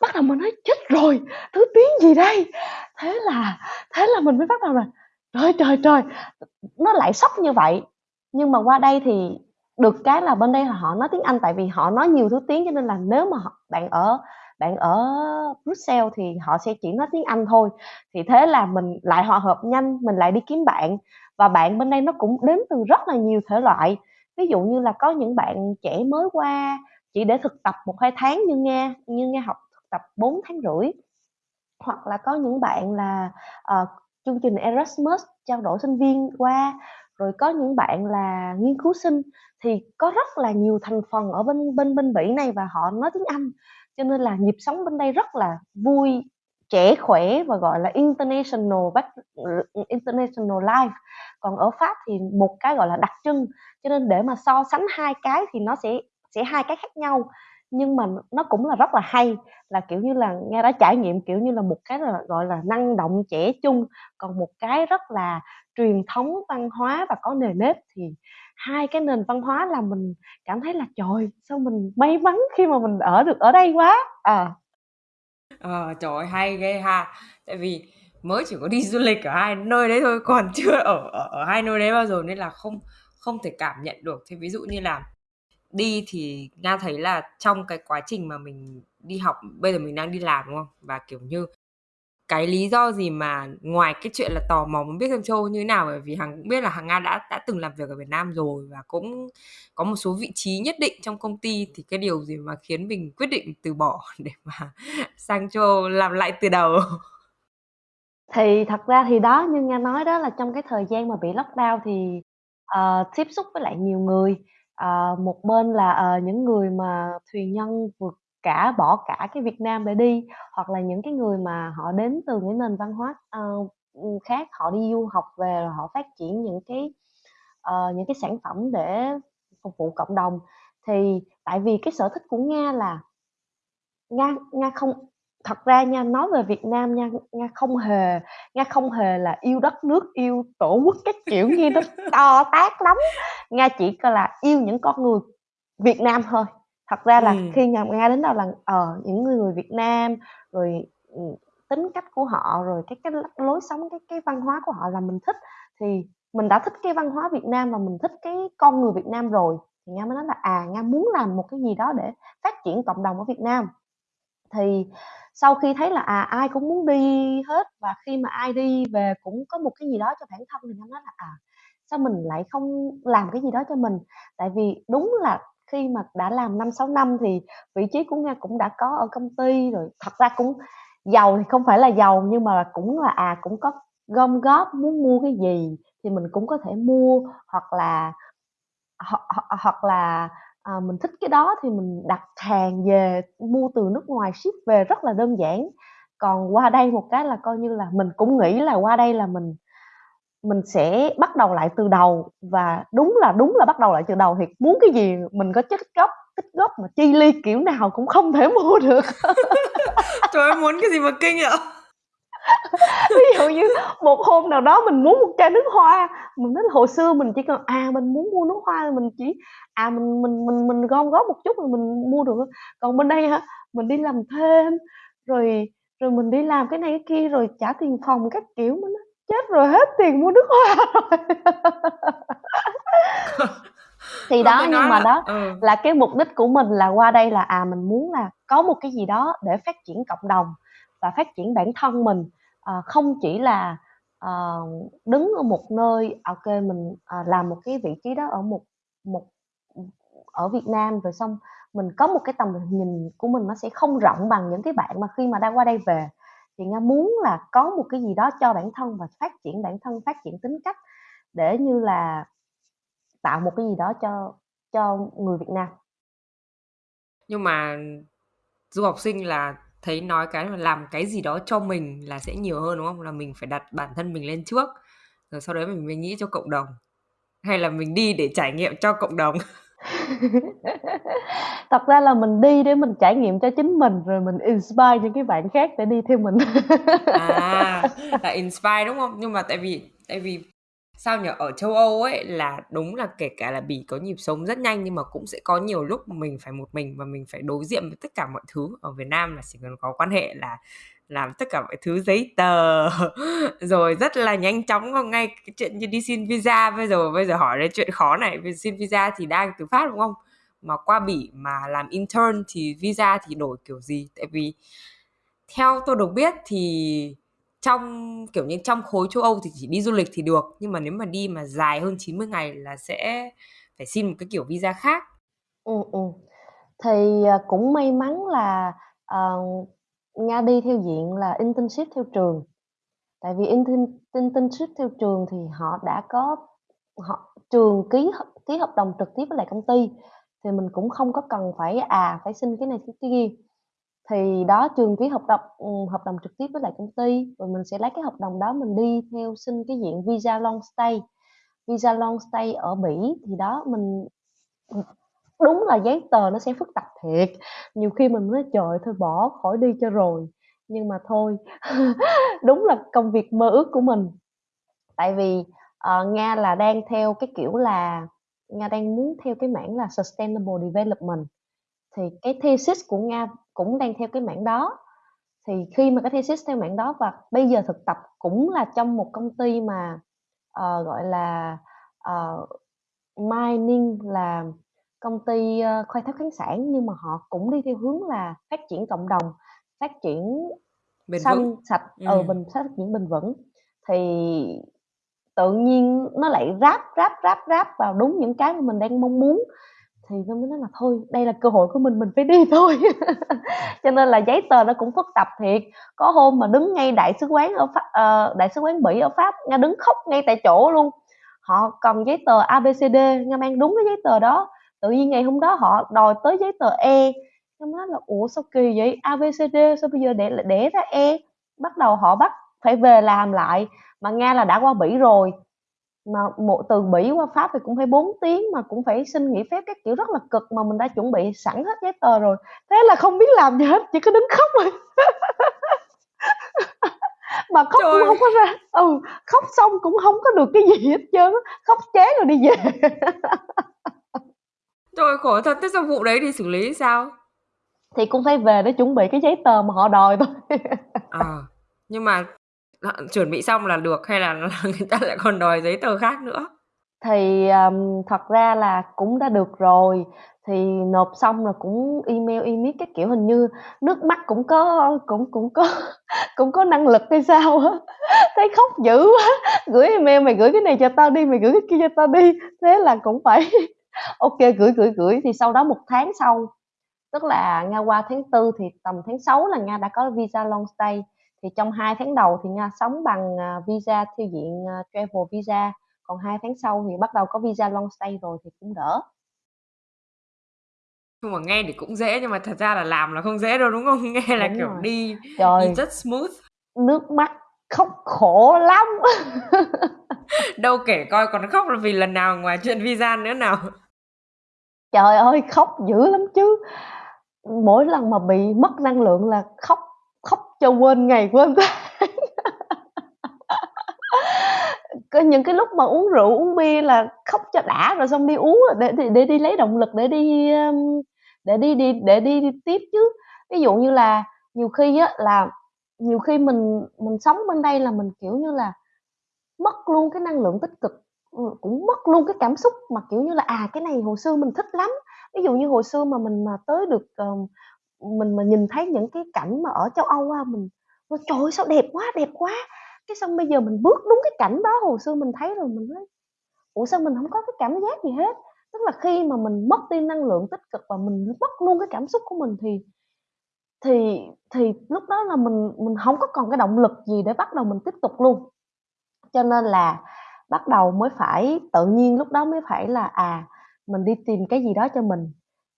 Bắt đầu mình nói chết rồi thứ tiếng gì đây? Thế là thế là mình mới bắt đầu là trời trời trời nó lại sốc như vậy nhưng mà qua đây thì được cái là bên đây là họ nói tiếng Anh tại vì họ nói nhiều thứ tiếng cho nên là nếu mà bạn ở bạn ở Brussels thì họ sẽ chỉ nói tiếng Anh thôi. Thì thế là mình lại hòa hợp nhanh mình lại đi kiếm bạn. Và bạn bên đây nó cũng đến từ rất là nhiều thể loại. Ví dụ như là có những bạn trẻ mới qua chỉ để thực tập một hai tháng như nghe như nghe học thực tập 4 tháng rưỡi. Hoặc là có những bạn là uh, chương trình Erasmus trao đổi sinh viên qua rồi có những bạn là nghiên cứu sinh thì có rất là nhiều thành phần ở bên bên bên Bỉ này và họ nói tiếng Anh. Cho nên là nhịp sống bên đây rất là vui, trẻ khỏe và gọi là international international life. Còn ở Pháp thì một cái gọi là đặc trưng. Cho nên để mà so sánh hai cái thì nó sẽ sẽ hai cái khác nhau nhưng mà nó cũng là rất là hay là kiểu như là nghe đã trải nghiệm kiểu như là một cái là gọi là năng động trẻ chung còn một cái rất là truyền thống văn hóa và có nề nếp thì hai cái nền văn hóa là mình cảm thấy là trời sao mình may mắn khi mà mình ở được ở đây quá! À. Ờ trời ơi hay ghê ha. Tại vì mới chỉ có đi du lịch ở hai nơi đấy thôi còn chưa ở ở, ở hai nơi đấy bao giờ nên là không không thể cảm nhận được. Thì ví dụ như là đi thì nga thấy là trong cái quá trình mà mình đi học bây giờ mình đang đi làm đúng không? Và kiểu như cái lý do gì mà ngoài cái chuyện là tò mò muốn biết xem châu như thế nào bởi vì hằng cũng biết là hằng nga đã đã từng làm việc ở việt nam rồi và cũng có một số vị trí nhất định trong công ty thì cái điều gì mà khiến mình quyết định từ bỏ để mà sang châu làm lại từ đầu? Thì thật ra thì đó như nga nói đó là trong cái thời gian mà bị lockdown thì uh, tiếp xúc với lại nhiều người uh, một bên là uh, những người mà thuyền nhân vượt cả bỏ cả cái Việt Nam để đi hoặc là những cái người mà họ đến từ những nền văn hóa uh, khác họ đi du học về rồi họ phát triển những cái uh, những cái sản phẩm để phục vụ cộng đồng. Thì tại vì cái sở thích của Nga là Nga Nga không thật ra nha nói về Việt Nam nha Nga không hề Nga không hề là yêu đất nước yêu tổ quốc các kiểu như nó to tát lắm Nga chỉ là yêu những con người Việt Nam thôi thật ra là Ừm. khi nhà Nga đến đâu là, ờ, những người người Việt Nam, rồi, ừ, tính cách của họ, rồi cái cái lối sống, cái cái văn hóa của họ là mình thích, thì mình đã thích cái văn hóa Việt Nam và mình thích cái con người Việt Nam rồi, thì Nga mới nói là, à, Nga muốn làm một cái gì đó để phát triển cộng đồng ở Việt Nam. Thì sau khi thấy là, à, ai cũng muốn đi hết và khi mà ai đi về cũng có một cái gì đó cho bản thân thì nó nói là, à, sao mình lại không làm cái gì đó cho mình? Tại vì đúng là khi mà đã làm năm sáu năm thì vị trí của Nga cũng đã có ở công ty rồi, thật ra cũng giàu thì không phải là giàu nhưng mà cũng là, à, cũng có gom góp muốn mua cái gì thì mình cũng có thể mua, hoặc là hoặc hoặc là, à, mình thích cái đó thì mình đặt hàng về, mua từ nước ngoài ship về rất là đơn giản. Còn qua đây một cái là coi như là mình cũng nghĩ là qua đây là mình mình sẽ bắt đầu lại từ đầu. Và đúng là đúng là bắt đầu lại từ đầu thì muốn cái gì mình có chất gốc tích góp mà chi ly kiểu nào cũng không thể mua được. Trời ơi muốn cái gì mà kinh vậy? ví dụ như một hôm nào đó mình muốn một chai nước hoa mình nói là hồi xưa mình chỉ cần à mình muốn mua nước hoa mình chỉ à mình mình mình mình gom góp một chút rồi mình mua được. Còn bên đây hả mình đi làm thêm rồi rồi mình đi làm cái này cái kia rồi trả tiền phòng các kiểu mình nói chết rồi hết tiền mua nước hoa rồi. Thì đó nhưng mà là, đó ừ. là cái mục đích của mình là qua đây là à mình muốn là có một cái gì đó để phát triển cộng đồng và phát triển bản thân mình à, không chỉ là à, đứng ở một nơi, à, ok mình, à, làm một cái vị trí đó ở một một ở Việt Nam rồi xong mình có một cái tầm nhìn của mình nó sẽ không rộng bằng những cái bạn mà khi mà đang qua đây về. Thì Nga muốn là có một cái gì đó cho bản thân và phát triển bản thân, phát triển tính cách để như là tạo một cái gì đó cho cho người Việt Nam. Nhưng mà du học sinh là thấy nói cái là làm cái gì đó cho mình là sẽ nhiều hơn đúng không? Là mình phải đặt bản thân mình lên trước rồi sau đấy mình mới nghĩ cho cộng đồng. Hay là mình đi để trải nghiệm cho cộng đồng? Thật ra là mình đi để mình trải nghiệm cho chính mình rồi mình inspire những cái bạn khác để đi theo mình. À là inspire đúng không? Nhưng mà tại vì tại vì sao nhở ở châu Âu ấy là đúng là kể cả là bỉ có nhịp sống rất nhanh nhưng mà cũng sẽ có nhiều lúc mình phải một mình và mình phải đối diện với tất cả mọi thứ. Ở Việt Nam là chỉ cần có quan hệ là làm tất cả mọi thứ, giấy tờ, rồi rất là nhanh chóng không ngay cái chuyện như đi xin visa. Bây giờ bây giờ hỏi đến chuyện khó này vì xin visa thì đang từ phát đúng không? Mà qua bỉ mà làm intern thì visa thì đổi kiểu gì? Tại vì theo tôi được biết thì trong kiểu như trong khối châu Âu thì chỉ đi du lịch thì được nhưng mà nếu mà đi mà dài hơn 90 ngày là sẽ phải xin một cái kiểu visa khác. Ừ, ừ. Thì à, cũng may mắn là uh, Nga đi theo diện là internship theo trường. Tại vì internship theo trường thì họ đã có họ trường ký ký hợp đồng trực tiếp với lại công ty thì mình cũng không có cần phải à phải xin cái này cái kia thì đó trường ký hợp đồng ừ, hợp đồng trực tiếp với lại công ty. Rồi mình sẽ lấy cái hợp đồng đó mình đi theo xin cái diện visa long stay. Visa long stay ở Bỉ thì đó mình ừ, đúng là giấy tờ nó sẽ phức tạp thiệt. Nhiều khi mình nói trời thôi bỏ khỏi đi cho rồi. Nhưng mà thôi đúng là công việc mơ ước của mình. Tại vì uh, nga là đang theo cái kiểu là nga đang muốn theo cái mảng là sustainable development. Thì cái thesis của nga cũng đang theo cái mảng đó thì khi mà cái thesis theo mảng đó và bây giờ thực tập cũng là trong một công ty mà uh, gọi là uh, mining là công ty uh, khai thác khoáng sản nhưng mà họ cũng đi theo hướng là phát triển cộng đồng phát triển bền xanh vững. sạch ừ. ờ bình phát triển bền vững thì tự nhiên nó lại ráp ráp ráp ráp vào đúng những cái mà mình đang mong muốn thì tôi mới nói là thôi đây là cơ hội của mình mình phải đi thôi. Cho nên là giấy tờ nó cũng phức tạp thiệt. Có hôm mà đứng ngay đại sứ quán ở pháp, uh, đại sứ quán bỉ ở pháp nga đứng khóc ngay tại chỗ luôn. Họ cần giấy tờ abcd nga mang đúng cái giấy tờ đó. Tự nhiên ngày hôm đó họ đòi tới giấy tờ e. Nga nói là ủa sao kỳ vậy? Abcd sao bây giờ để để ra e? Bắt đầu họ bắt phải về làm lại. Mà nga là đã qua bỉ rồi mà một từ Bỉ qua Pháp thì cũng phải 4 tiếng mà cũng phải xin nghỉ phép các kiểu rất là cực mà mình đã chuẩn bị sẵn hết giấy tờ rồi. Thế là không biết làm gì hết chỉ có đứng khóc rồi mà khóc Trời. cũng không có ra. Ừ khóc xong cũng không có được cái gì hết trơn khóc chán rồi đi về. Trời khổ thật thế sao vụ đấy thì xử lý sao? Thì cũng phải về để chuẩn bị cái giấy tờ mà họ đòi thôi. À nhưng mà Ờ, chuẩn bị xong là được hay là, người ta lại còn đòi giấy tờ khác nữa? Thì um, thật ra là cũng đã được rồi. Thì nộp xong rồi cũng email email cái kiểu hình như nước mắt cũng có cũng cũng có cũng có năng lực hay sao á. Thấy khóc dữ quá. Gửi email mày gửi cái này cho tao đi mày gửi cái kia cho tao đi. Thế là cũng phải ok gửi gửi gửi. Thì sau đó một tháng sau tức là nga qua tháng tư thì tầm tháng 6 là nga đã có visa long stay thì trong hai tháng đầu thì Nga sống bằng à, visa theo diện à, travel visa. Còn hai tháng sau thì bắt đầu có visa long stay rồi thì cũng đỡ. Nhưng mà nghe thì cũng dễ nhưng mà thật ra là làm là không dễ đâu đúng không? Nghe là đúng kiểu rồi. đi Trời, đi rất smooth. Nước mắt khóc khổ lắm. Đâu kể coi còn khóc là vì lần nào ngoài chuyện visa nữa nào. Trời ơi khóc dữ lắm chứ. Mỗi lần mà bị mất năng lượng là khóc cho quên ngày quên tháng. Có những cái lúc mà uống rượu uống bia là khóc cho đã rồi xong đi uống để để, để đi lấy động lực để đi um, để đi đi để đi, đi tiếp chứ. Ví dụ như là nhiều khi á là nhiều khi mình mình sống bên đây là mình kiểu như là mất luôn cái năng lượng tích cực ừ, cũng mất luôn cái cảm xúc mà kiểu như là à cái này hồi xưa mình thích lắm. Ví dụ như hồi xưa mà mình mà tới được uh, mình mà nhìn thấy những cái cảnh mà ở châu Âu á mình ôi trời ơi, sao đẹp quá đẹp quá! Cái xong bây giờ mình bước đúng cái cảnh đó hồi xưa mình thấy rồi mình nói ủa sao mình không có cái cảm giác gì hết? Tức là khi mà mình mất đi năng lượng tích cực và mình mất luôn cái cảm xúc của mình thì thì thì lúc đó là mình mình không có còn cái động lực gì để bắt đầu mình tiếp tục luôn. Cho nên là bắt đầu mới phải tự nhiên lúc đó mới phải là à mình đi tìm cái gì đó cho mình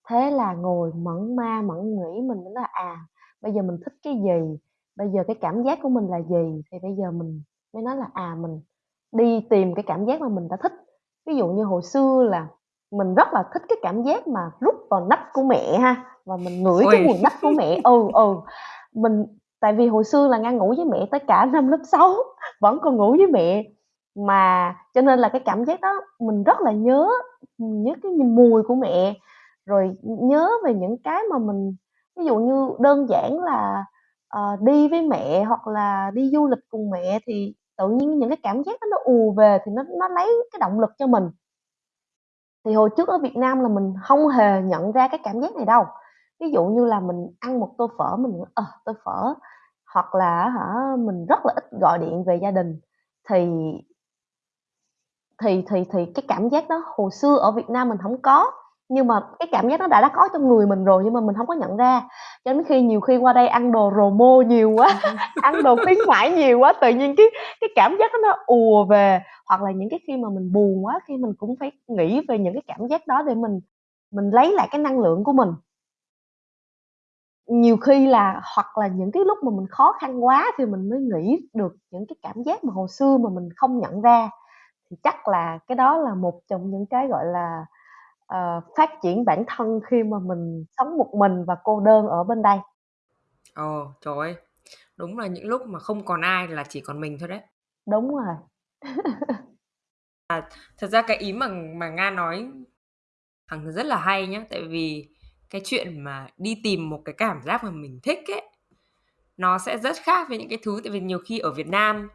thế là ngồi mẫn ma mẫn nghĩ mình mới là à bây giờ mình thích cái gì? Bây giờ cái cảm giác của mình là gì? Thì bây giờ mình mới nói là à mình đi tìm cái cảm giác mà mình đã thích. Ví dụ như hồi xưa là mình rất là thích cái cảm giác mà rút vào nách của mẹ ha và mình ngửi cái mùi nách của mẹ. Ừ ừ. Mình tại vì hồi xưa là ngang ngủ với mẹ tới cả năm lớp 6 vẫn còn ngủ với mẹ. Mà cho nên là cái cảm giác đó mình rất là nhớ nhớ cái mùi của mẹ rồi nhớ về những cái mà mình ví dụ như đơn giản là uh, đi với mẹ hoặc là đi du lịch cùng mẹ thì tự nhiên những cái cảm giác đó nó ùa về thì nó nó lấy cái động lực cho mình. Thì hồi trước ở Việt Nam là mình không hề nhận ra cái cảm giác này đâu. Ví dụ như là mình ăn một tô phở mình ờ à, tô phở hoặc là hả mình rất là ít gọi điện về gia đình thì thì thì thì cái cảm giác đó hồi xưa ở Việt Nam mình không có nhưng mà cái cảm giác đó đã đã có trong người mình rồi nhưng mà mình không có nhận ra. Cho đến khi nhiều khi qua đây ăn đồ rồ mô nhiều quá ăn đồ khuyến mãi nhiều quá tự nhiên cái cái cảm giác đó nó ùa về. Hoặc là những cái khi mà mình buồn quá khi mình cũng phải nghĩ về những cái cảm giác đó để mình mình lấy lại cái năng lượng của mình. Nhiều khi là hoặc là những cái lúc mà mình khó khăn quá thì mình mới nghĩ được những cái cảm giác mà hồi xưa mà mình không nhận ra. Thì chắc là cái đó là một trong những cái gọi là uh, phát triển bản thân khi mà mình sống một mình và cô đơn ở bên đây? Ồ trời ơi đúng là những lúc mà không còn ai là chỉ còn mình thôi đấy. Đúng rồi. À, thật ra cái ý mà mà nga nói thằng rất là hay nhá tại vì cái chuyện mà đi tìm một cái cảm giác mà mình thích ấy nó sẽ rất khác với những cái thứ tại vì nhiều khi ở Việt Nam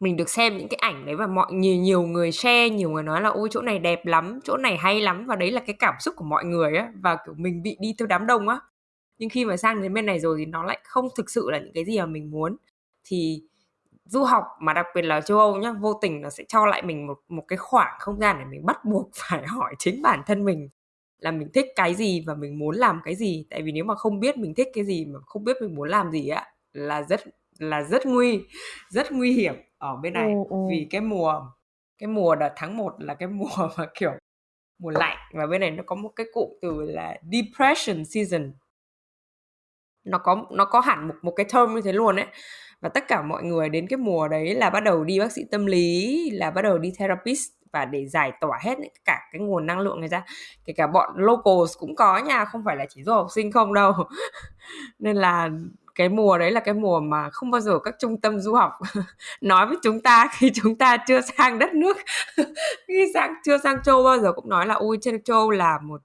mình được xem những cái ảnh đấy và mọi nhiều nhiều người share, nhiều người nói là, ôi, chỗ này đẹp lắm, chỗ này hay lắm. Và đấy là cái cảm xúc của mọi người á, và, kiểu, mình bị đi theo đám đông á. Nhưng khi mà sang đến bên này rồi thì nó lại không thực sự là những cái gì mà mình muốn. Thì du học mà đặc biệt là châu Âu nhá, vô tình nó sẽ cho lại mình một một cái khoảng không gian để mình bắt buộc phải hỏi chính bản thân mình là mình thích cái gì và mình muốn làm cái gì. Tại vì nếu mà không biết mình thích cái gì mà không biết mình muốn làm gì á, là rất là rất nguy rất nguy hiểm ở bên này. Ừ, ừ. vì cái mùa cái mùa đợt tháng 1 là cái mùa mà kiểu mùa lạnh. Và bên này nó có một cái cụm từ là depression season. Nó có nó có hẳn một một cái term như thế luôn ấy. Và tất cả mọi người đến cái mùa đấy là bắt đầu đi bác sĩ tâm lý là bắt đầu đi therapist và để giải tỏa hết cả cái nguồn năng lượng này ra. Kể cả bọn locals cũng có nha không phải là chỉ du học sinh không đâu. Nên là cái mùa đấy là cái mùa mà không bao giờ các trung tâm du học nói với chúng ta khi chúng ta chưa sang đất nước. Khi sang, chưa sang châu bao giờ cũng nói là, ui, trên châu là một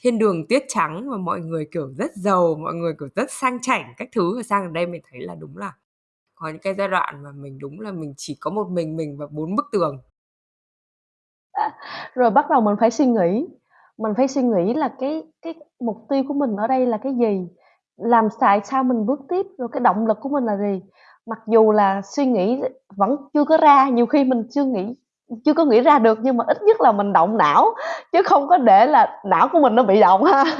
thiên đường tuyết trắng và mọi người kiểu rất giàu, mọi người kiểu rất sang chảnh, các thứ. Và sang ở đây mình thấy là đúng là có những cái giai đoạn mà mình đúng là mình chỉ có một mình mình và bốn bức tường. Rồi bắt đầu mình phải suy nghĩ. Mình phải suy nghĩ là cái cái mục tiêu của mình ở đây là cái gì? Làm tại sao mình bước tiếp rồi cái động lực của mình là gì? Mặc dù là suy nghĩ vẫn chưa có ra nhiều khi mình chưa nghĩ chưa có nghĩ ra được nhưng mà ít nhất là mình động não chứ không có để là não của mình nó bị động ha.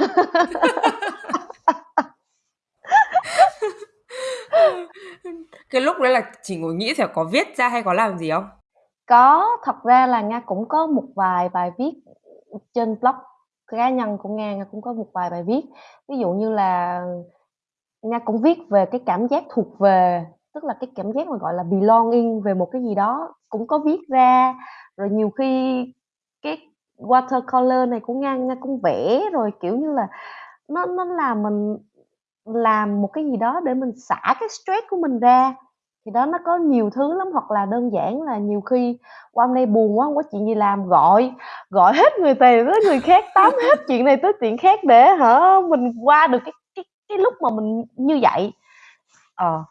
Cái lúc đấy là chỉ ngồi nghĩ thì có viết ra hay có làm gì không? Có thật ra là nga cũng có một vài bài viết trên blog cá nhân của nga nga cũng có một vài bài viết. Ví dụ như là nga cũng viết về cái cảm giác thuộc về, tức là cái cảm giác mà gọi là belonging về một cái gì đó cũng có viết ra. Rồi nhiều khi cái watercolor này của nga nga cũng vẽ, rồi kiểu như là nó nó làm mình làm một cái gì đó để mình xả cái stress của mình ra thì đó nó có nhiều thứ lắm hoặc là đơn giản là nhiều khi qua hôm nay buồn quá không có chuyện gì làm gọi gọi hết người này tới người khác tám hết chuyện này tới chuyện khác để hả mình qua được cái cái cái lúc mà mình như vậy. Ờ.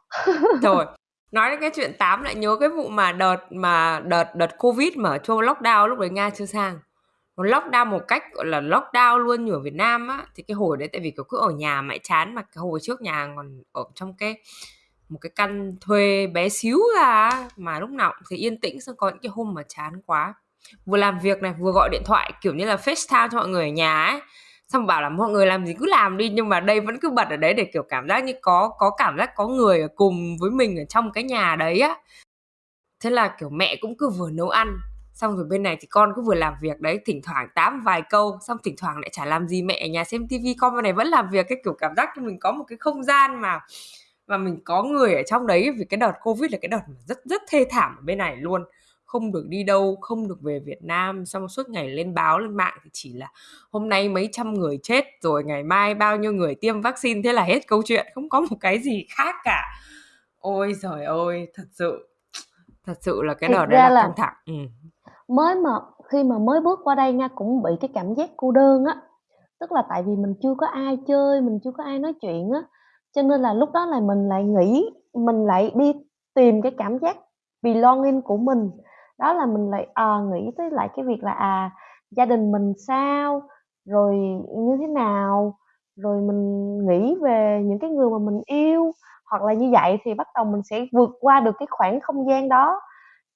Rồi nói đến cái chuyện tám lại nhớ cái vụ mà đợt mà đợt đợt covid mà châu lockdown lúc đấy nga chưa sang. Nó lockdown một cách gọi là lockdown luôn như ở Việt Nam á thì cái hồi đấy tại vì kiểu cứ ở nhà mãi chán mà cái hồi trước nhà còn ở trong cái một cái căn thuê bé xíu ra mà lúc nào cũng thấy yên tĩnh, xong có những cái hôm mà chán quá. Vừa làm việc này, vừa gọi điện thoại, kiểu như là FaceTime cho mọi người ở nhà ấy. Xong bảo là mọi người làm gì cứ làm đi, nhưng mà đây vẫn cứ bật ở đấy để, kiểu, cảm giác như có có cảm giác có người ở cùng với mình ở trong cái nhà đấy á. Thế là, kiểu, mẹ cũng cứ vừa nấu ăn, xong rồi bên này thì con cứ vừa làm việc đấy, thỉnh thoảng tám vài câu, xong thỉnh thoảng lại chả làm gì mẹ ở nhà xem tivi con bên này vẫn làm việc, cái kiểu cảm giác cho mình có một cái không gian mà và mình có người ở trong đấy vì cái đợt covid là cái đợt rất rất thê thảm ở bên này luôn. Không được đi đâu không được về Việt Nam. Xong suốt ngày lên báo lên mạng thì chỉ là hôm nay mấy trăm người chết rồi ngày mai bao nhiêu người tiêm vaccine. Thế là hết câu chuyện không có một cái gì khác cả. Ôi trời ơi thật sự thật sự là cái đợt đấy là, là căng thẳng. Ừ. mới mà khi mà mới bước qua đây nha cũng bị cái cảm giác cô đơn á. Tức là tại vì mình chưa có ai chơi mình chưa có ai nói chuyện á cho nên là lúc đó là mình lại nghĩ mình lại đi tìm cái cảm giác belonging của mình. Đó là mình lại à, nghĩ tới lại cái việc là à gia đình mình sao rồi như thế nào rồi mình nghĩ về những cái người mà mình yêu. Hoặc là như vậy thì bắt đầu mình sẽ vượt qua được cái khoảng không gian đó.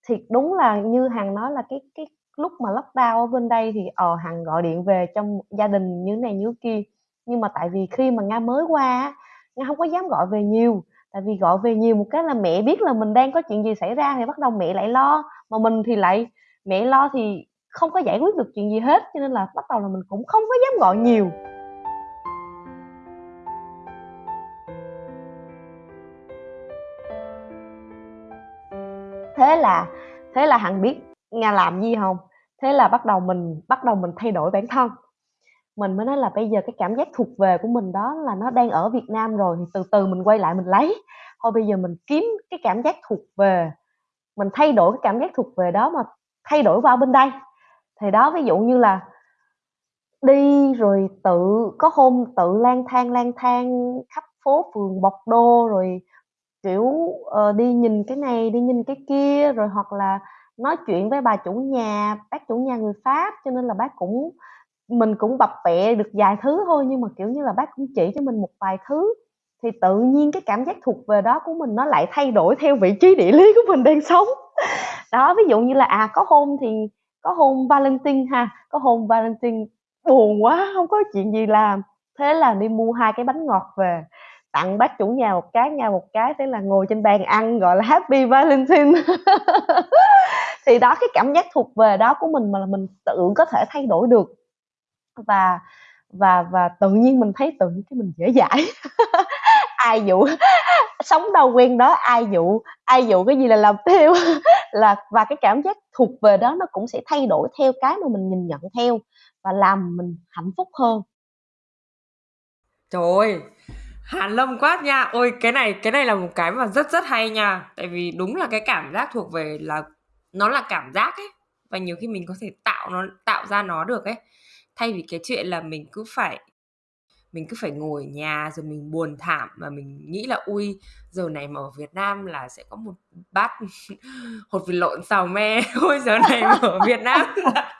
Thì đúng là như hằng nói là cái cái lúc mà lockdown ở bên đây thì ờ hằng gọi điện về trong gia đình như này như kia. Nhưng mà tại vì khi mà nga mới qua nga không có dám gọi về nhiều. Tại vì gọi về nhiều một cái là mẹ biết là mình đang có chuyện gì xảy ra thì bắt đầu mẹ lại lo. Mà mình thì lại, mẹ lo thì không có giải quyết được chuyện gì hết, cho nên là bắt đầu là mình cũng không có dám gọi nhiều. Thế là thế là hằng biết nga làm gì không? Thế là bắt đầu mình, bắt đầu mình thay đổi bản thân mình mới nói là bây giờ cái cảm giác thuộc về của mình đó là nó đang ở Việt Nam rồi thì từ từ mình quay lại mình lấy. Thôi bây giờ mình kiếm cái cảm giác thuộc về mình thay đổi cái cảm giác thuộc về đó mà thay đổi qua bên đây. Thì đó ví dụ như là đi rồi tự có hôm tự lang thang lang thang khắp phố phường bọc đô rồi kiểu uh, đi nhìn cái này đi nhìn cái kia rồi hoặc là nói chuyện với bà chủ nhà bác chủ nhà người pháp cho nên là bác cũng mình cũng bập bẹ được vài thứ thôi, nhưng mà, kiểu như là, bác cũng chỉ cho mình một vài thứ. Thì tự nhiên cái cảm giác thuộc về đó của mình nó lại thay đổi theo vị trí địa lý của mình đang sống. Đó, ví dụ như là à có hôm thì, có hôm Valentine ha, có hôm Valentine buồn quá, không có chuyện gì làm. Thế là đi mua hai cái bánh ngọt về, tặng bác chủ nhà một cái, nhà một cái, thế là ngồi trên bàn ăn gọi là happy valentine. Thì đó, cái cảm giác thuộc về đó của mình mà là mình tự có thể thay đổi được và và và tự nhiên mình thấy tự nhiên cái mình dễ dãi. Ai dụ, sống đâu quen đó, ai dụ ai dụ cái gì là làm theo. Là, và cái cảm giác thuộc về đó nó cũng sẽ thay đổi theo cái mà mình nhìn nhận theo và làm mình hạnh phúc hơn. Trời ơi hàn lâm quá nha. Ôi, cái này cái này là một cái mà rất rất hay nha. Tại vì đúng là cái cảm giác thuộc về là, nó là cảm giác ấy. Và nhiều khi mình có thể tạo nó, tạo ra nó được ấy thay vì cái chuyện là mình cứ phải mình cứ phải ngồi ở nhà rồi mình buồn thảm và mình nghĩ là ui giờ này mà ở Việt Nam là sẽ có một bát hột vịt lộn xào me. Ôi giờ này mà ở Việt Nam là,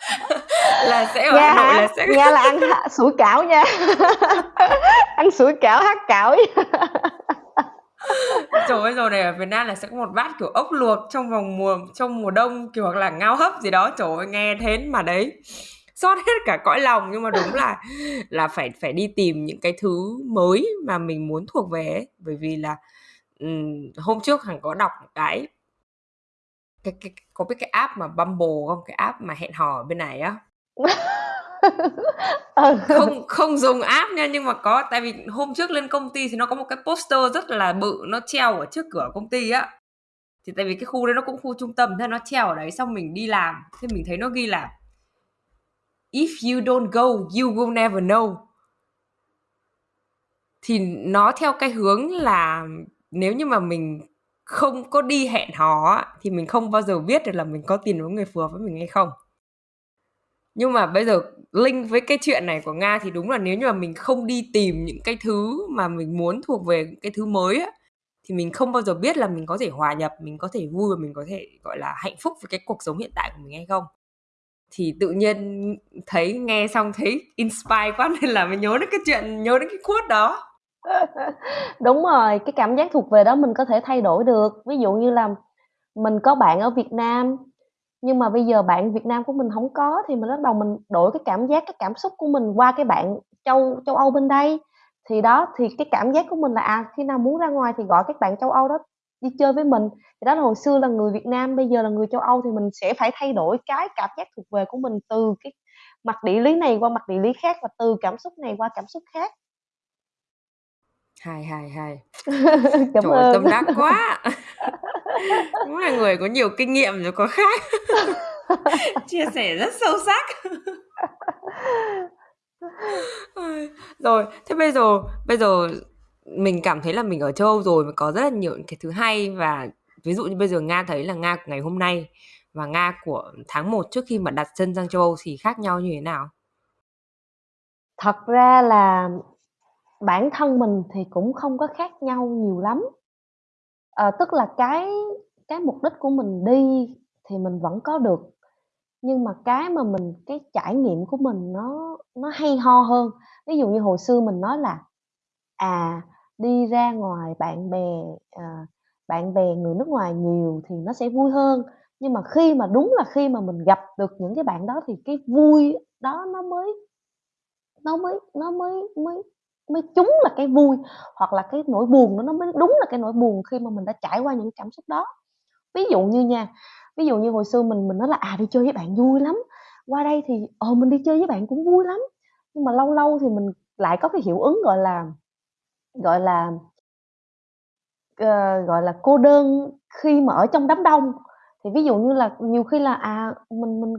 là sẽ ở Hà Nội là sẽ nghe là ăn sủi cảo nha. Ăn sủi cảo hát cảo. Trời ơi rồi này ở Việt Nam là sẽ có một bát kiểu ốc luộc trong vòng mùa trong mùa đông kiểu hoặc là ngao hấp gì đó. Trời ơi nghe thế mà đấy xót hết cả cõi lòng. Nhưng mà đúng là là phải phải đi tìm những cái thứ mới mà mình muốn thuộc về ấy. bởi vì là um, hôm trước hằng có đọc một cái cái, cái có biết cái app mà Bumble không? Cái app mà hẹn hò ở bên này á. Ừ. không không dùng app nha nhưng mà có tại vì hôm trước lên công ty thì nó có một cái poster rất là bự nó treo ở trước cửa công ty á. Thì tại vì cái khu đấy nó cũng khu trung tâm thế nó treo ở đấy xong mình đi làm. Thì mình thấy nó ghi là if you don't go, you will never know. Thì nó theo cái hướng là nếu như mà mình không có đi hẹn hò thì mình không bao giờ biết được là mình có tìm với người phù hợp với mình hay không. Nhưng mà bây giờ link với cái chuyện này của nga thì đúng là nếu như mà mình không đi tìm những cái thứ mà mình muốn thuộc về cái thứ mới á, thì mình không bao giờ biết là mình có thể hòa nhập, mình có thể vui và mình có thể, gọi là, hạnh phúc với cái cuộc sống hiện tại của mình hay không thì tự nhiên thấy nghe xong thấy inspire quá nên là mình nhớ đến cái chuyện nhớ đến cái quote đó Đúng rồi, cái cảm giác thuộc về đó mình có thể thay đổi được. Ví dụ như là mình có bạn ở Việt Nam, nhưng mà bây giờ bạn Việt Nam của mình không có thì mình bắt đầu mình đổi cái cảm giác, cái cảm xúc của mình qua cái bạn châu châu Âu bên đây. Thì đó, thì cái cảm giác của mình là, à, khi nào muốn ra ngoài thì gọi các bạn châu Âu đó đi chơi với mình. Thì đó là hồi xưa là người Việt Nam, bây giờ là người châu Âu thì mình sẽ phải thay đổi cái cảm giác thuộc về của mình từ cái mặt địa lý này qua mặt địa lý khác và từ cảm xúc này qua cảm xúc khác. Hay, hay, hay. Cảm Trời ơn. tâm đắc quá! Đúng là người có nhiều kinh nghiệm rồi có khác. Chia sẻ rất sâu sắc. Rồi, thế bây giờ bây giờ mình cảm thấy là mình ở châu Âu rồi mà có rất là nhiều những cái thứ hay và ví dụ như bây giờ Nga thấy là Nga của ngày hôm nay và Nga của tháng 1 trước khi mà đặt chân sang châu Âu thì khác nhau như thế nào? Thật ra là bản thân mình thì cũng không có khác nhau nhiều lắm. À, tức là cái cái mục đích của mình đi thì mình vẫn có được, nhưng mà cái mà mình cái trải nghiệm của mình nó nó hay ho hơn. Ví dụ như hồi xưa mình nói là, à, đi ra ngoài bạn bè, à, bạn bè người nước ngoài nhiều thì nó sẽ vui hơn, nhưng mà khi mà đúng là khi mà mình gặp được những cái bạn đó thì cái vui đó nó mới nó mới nó mới mới mới trúng là cái vui, hoặc là cái nỗi buồn đó nó mới đúng là cái nỗi buồn khi mà mình đã trải qua những cảm xúc đó. Ví dụ như nha, ví dụ như hồi xưa mình mình nói là, à, đi chơi với bạn vui lắm, qua đây thì, ờ, mình đi chơi với bạn cũng vui lắm, nhưng mà lâu lâu thì mình lại có cái hiệu ứng, gọi là, gọi là ờ, gọi là, cô đơn khi mà ở trong đám đông. Thì ví dụ như là nhiều khi là, à, mình mình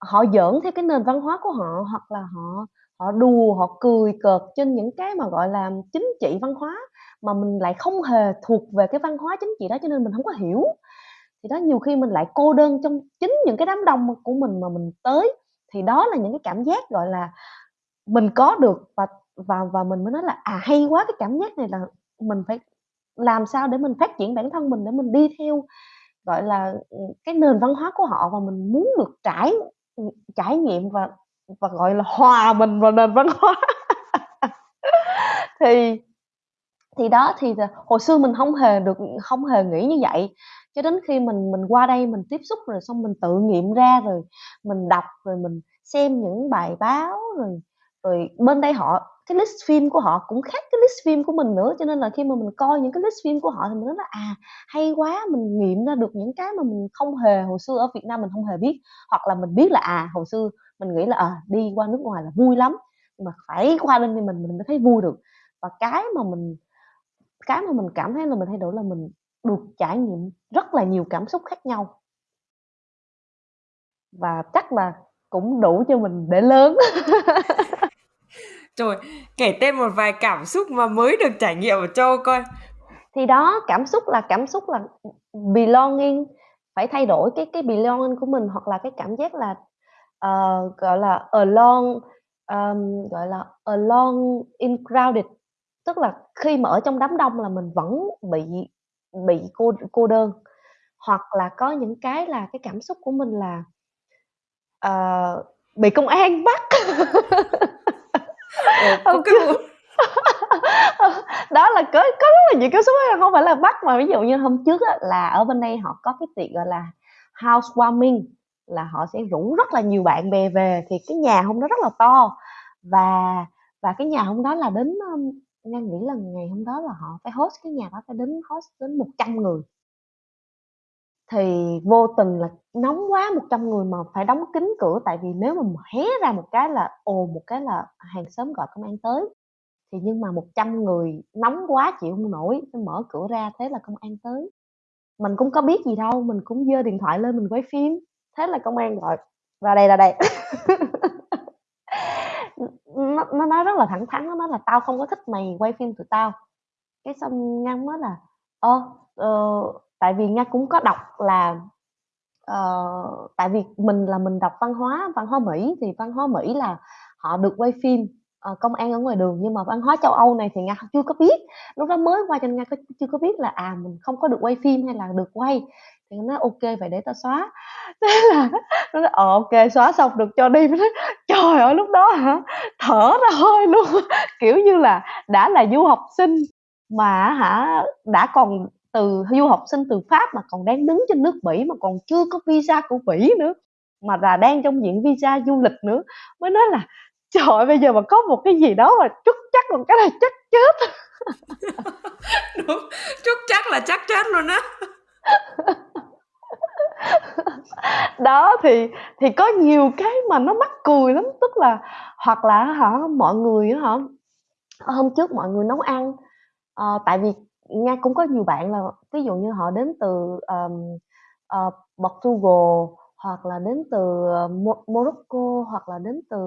họ giỡn theo cái nền văn hóa của họ, hoặc là họ họ đùa, họ cười cợt trên những cái mà, gọi là, chính trị văn hóa, mà mình lại không hề thuộc về cái văn hóa chính trị đó cho nên mình không có hiểu. Thì đó, nhiều khi mình lại cô đơn trong chính những cái đám đông của mình mà mình tới, thì đó là những cái cảm giác, gọi là, mình có được và và và mình mới nói là, à, hay quá, cái cảm giác này là mình phải làm sao để mình phát triển bản thân mình để mình đi theo, gọi là, ừ, cái nền văn hóa của họ và mình muốn được trải ừ, trải nghiệm và và, gọi là, hòa mình vào nền văn hóa. Thì thì đó, thì hồi xưa mình không hề được không hề nghĩ như vậy, cho đến khi mình mình qua đây mình tiếp xúc rồi xong mình tự nghiệm ra, rồi mình đọc, rồi mình xem những bài báo, rồi rồi bên đây họ cái list phim của họ cũng khác cái list phim của mình nữa, cho nên là khi mà mình coi những cái list phim của họ thì mình nói là, à, hay quá, mình nghiệm ra được những cái mà mình không hề hồi xưa ở Việt Nam mình không hề biết. Hoặc là mình biết là, à, hồi xưa mình nghĩ là, à, đi qua nước ngoài là vui lắm, nhưng mà phải qua bên thì mình mình mới thấy vui được. Và cái mà mình cái mà mình cảm thấy là mình thay đổi là mình được trải nghiệm rất là nhiều cảm xúc khác nhau. Và chắc là cũng đủ cho mình để lớn. Trời, kể tên một vài cảm xúc mà mới được trải nghiệm ở châu coi. Thì đó, cảm xúc là cảm xúc là, belonging, phải thay đổi cái cái belonging của mình, hoặc là cái cảm giác là, uh, gọi là, alone, um, gọi là, alone in crowded. Tức là khi mà ở trong đám đông là mình vẫn bị bị cô cô đơn. Hoặc là có những cái là cái cảm xúc của mình là, uh, bị công an bắt. Ồ, có cái đó là có có rất là nhiều cảm xúc á, hông phải là bắt mà ví dụ như hôm trước á là ở bên đây họ có cái tiệc, gọi là, housewarming, là họ sẽ rủ rất là nhiều bạn bè về, thì cái nhà hôm đó rất là to. Và và cái nhà hôm đó là đến, ưm, Nga nghĩ là ngày hôm đó là họ phải host cái nhà đó phải đến host đến 100 người. Thì vô tình là nóng quá, 100 người mà phải đóng kín cửa, tại vì nếu mà hé ra một cái là ồn một cái là hàng xóm gọi công an tới. Thì nhưng mà 100 người nóng quá chịu không nổi, phải mở cửa ra, thế là công an tới. Mình cũng có biết gì đâu, mình cũng giơ điện thoại lên mình quay phim, thế là công an gọi: "Ra đây, ra đây." Nó nó nói rất là thẳng thắn, nó nói là "Tao không có thích mày quay phim tụi tao." Cái xong ngăn mới là "Ơ, ờ" tại vì Nga cũng có đọc là, uh, tại vì mình là mình đọc văn hóa văn hóa Mỹ, thì văn hóa Mỹ là họ được quay phim uh, công an ở ngoài đường nhưng mà văn hóa châu Âu này thì Nga chưa có biết. Lúc đó mới qua cho nên Nga có chưa có biết là, à, mình không có được quay phim hay là được quay, thì nó ok vậy để tao xóa." Thế là nó nói: "Ờ, ok xóa xong được cho đi." Nói: "Trời ơi, lúc đó hả, thở ra hơi luôn." Kiểu như là, đã là du học sinh mà hả, đã còn từ du học sinh từ Pháp mà còn đang đứng trên nước Mỹ mà còn chưa có visa của Mỹ nữa, mà là đang trong diện visa du lịch nữa, mới nói là "Trời ơi, bây giờ mà có một cái gì đó mà trúc chắc một cái này chắc chết." Đúng, trúc chắc là chắc chết luôn á. Đó, thì thì có nhiều cái mà nó mắc cười lắm, tức là hoặc là hả, mọi người hả, hôm trước mọi người nấu ăn, ờ, tại vì nha, cũng có nhiều bạn là ví dụ như họ đến từ, ờm, ờ, Portugal hoặc là đến từ, ờ, Mo Morocco hoặc là đến từ,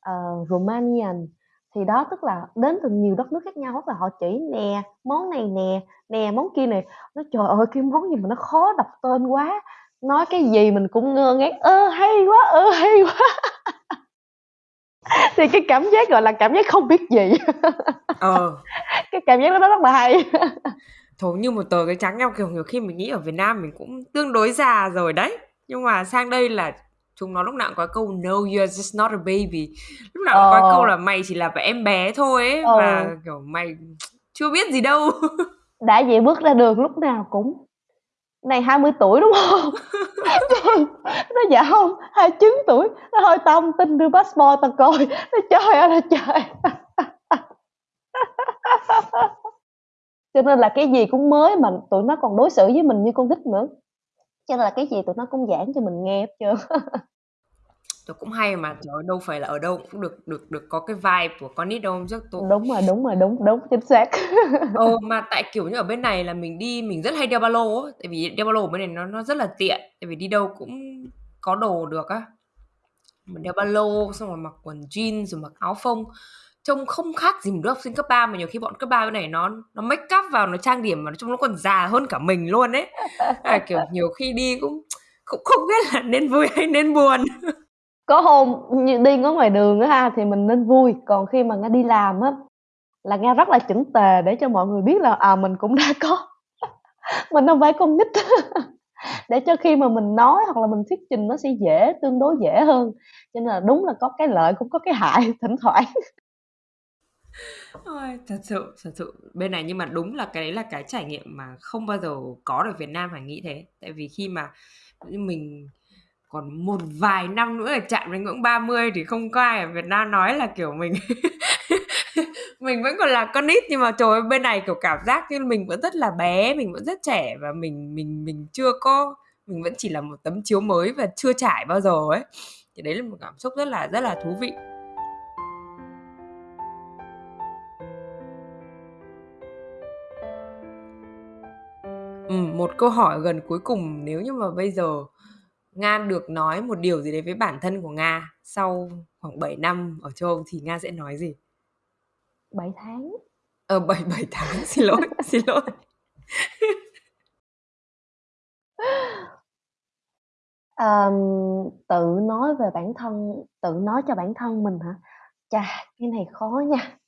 ờ, Romanian. Thì đó, tức là đến từ nhiều đất nước khác nhau, hoặc là họ chỉ: "Nè, món này nè, nè, món kia nè." Nói: "Trời ơi, cái món gì mà nó khó đọc tên quá!" Nói cái gì mình cũng ngơ ngác: "Ơ, hay quá, ơ, hay quá!" Thì cái cảm giác, gọi là, cảm giác không biết gì. Ờ. Cái cảm giác đó nó rất là hay. Thổ như một tờ giấy trắng nhau, kiểu, nhiều khi mình nghĩ ở Việt Nam mình cũng tương đối già rồi đấy, nhưng mà sang đây là chúng nó lúc nào cũng có câu "No, you're just not a baby." Lúc nào cũng có câu Ờ. là "Mày chỉ là em bé thôi" ấy, Ừ. và, kiểu, "Mày chưa biết gì đâu." Đã vậy bước ra đường lúc nào cũng "Này 20 tuổi, đúng hông?" Nói: "Dạ hông, 29 tuổi." Nói: "Thôi tao hông tin, đưa passport tao coi." Nói: "Trời ơi là trời!" Cho nên là cái gì cũng mới mà tụi nó còn đối xử với mình như con nít nữa, cho nên là cái gì tụi nó cũng giảng cho mình nghe hết trơn. Trời, cũng hay mà, trời ơi, đâu phải là ở đâu cũng được được được có cái vibe của con nít đâu, chắc tôi Đúng rồi, đúng rồi, đúng, đúng, chính xác. Ờ, mà tại, kiểu như, ở bên này là mình đi mình rất hay đeo ba lô á, tại vì đeo ba lô ở bên này nó nó rất là tiện, tại vì đi đâu cũng có đồ được á. Mình đeo ba lô, xong rồi mặc quần jean rồi mặc áo phông, trông không khác gì một đứa học sinh cấp 3, mà nhiều khi bọn cấp 3 bên này nó nó make up vào, nó trang điểm mà chung nó còn già hơn cả mình luôn ấy. À, kiểu, nhiều khi đi cũng cũng không biết là nên vui hay nên buồn. Có hôm như đi ngó ngoài đường á ha, thì mình nên vui, còn khi mà Nga đi làm á, là Nga rất là chỉnh tề để cho mọi người biết là, à, mình cũng đã có mình không phải con nít. Để cho khi mà mình nói hoặc là mình thuyết trình nó sẽ dễ, tương đối dễ hơn, cho nên là đúng là có cái lợi cũng có cái hại thỉnh thoảng. Ôi, thật sự, thật sự bên này nhưng mà đúng là cái đấy là cái trải nghiệm mà không bao giờ có được Việt Nam, phải nghĩ thế. Tại vì khi mà mình còn một vài năm nữa là chạm đến ngưỡng 30 thì không có ai ở Việt Nam nói là, kiểu, mình mình vẫn còn là con nít, nhưng mà trời ơi, bên này, kiểu, cảm giác như mình vẫn rất là bé, mình vẫn rất trẻ và mình mình mình chưa có mình vẫn chỉ là một tấm chiếu mới và chưa trải bao giờ ấy. Thì đấy là một cảm xúc rất là rất là thú vị. ừ, một câu hỏi gần cuối cùng, nếu như mà bây giờ Nga được nói một điều gì đấy với bản thân của Nga sau khoảng 7 năm ở châu Âu thì Nga sẽ nói gì? 7 tháng. Ờ, 7 7 tháng, xin lỗi, xin lỗi. Ờm, tự nói về bản thân tự nói cho bản thân mình hả? Chà, cái này khó nha.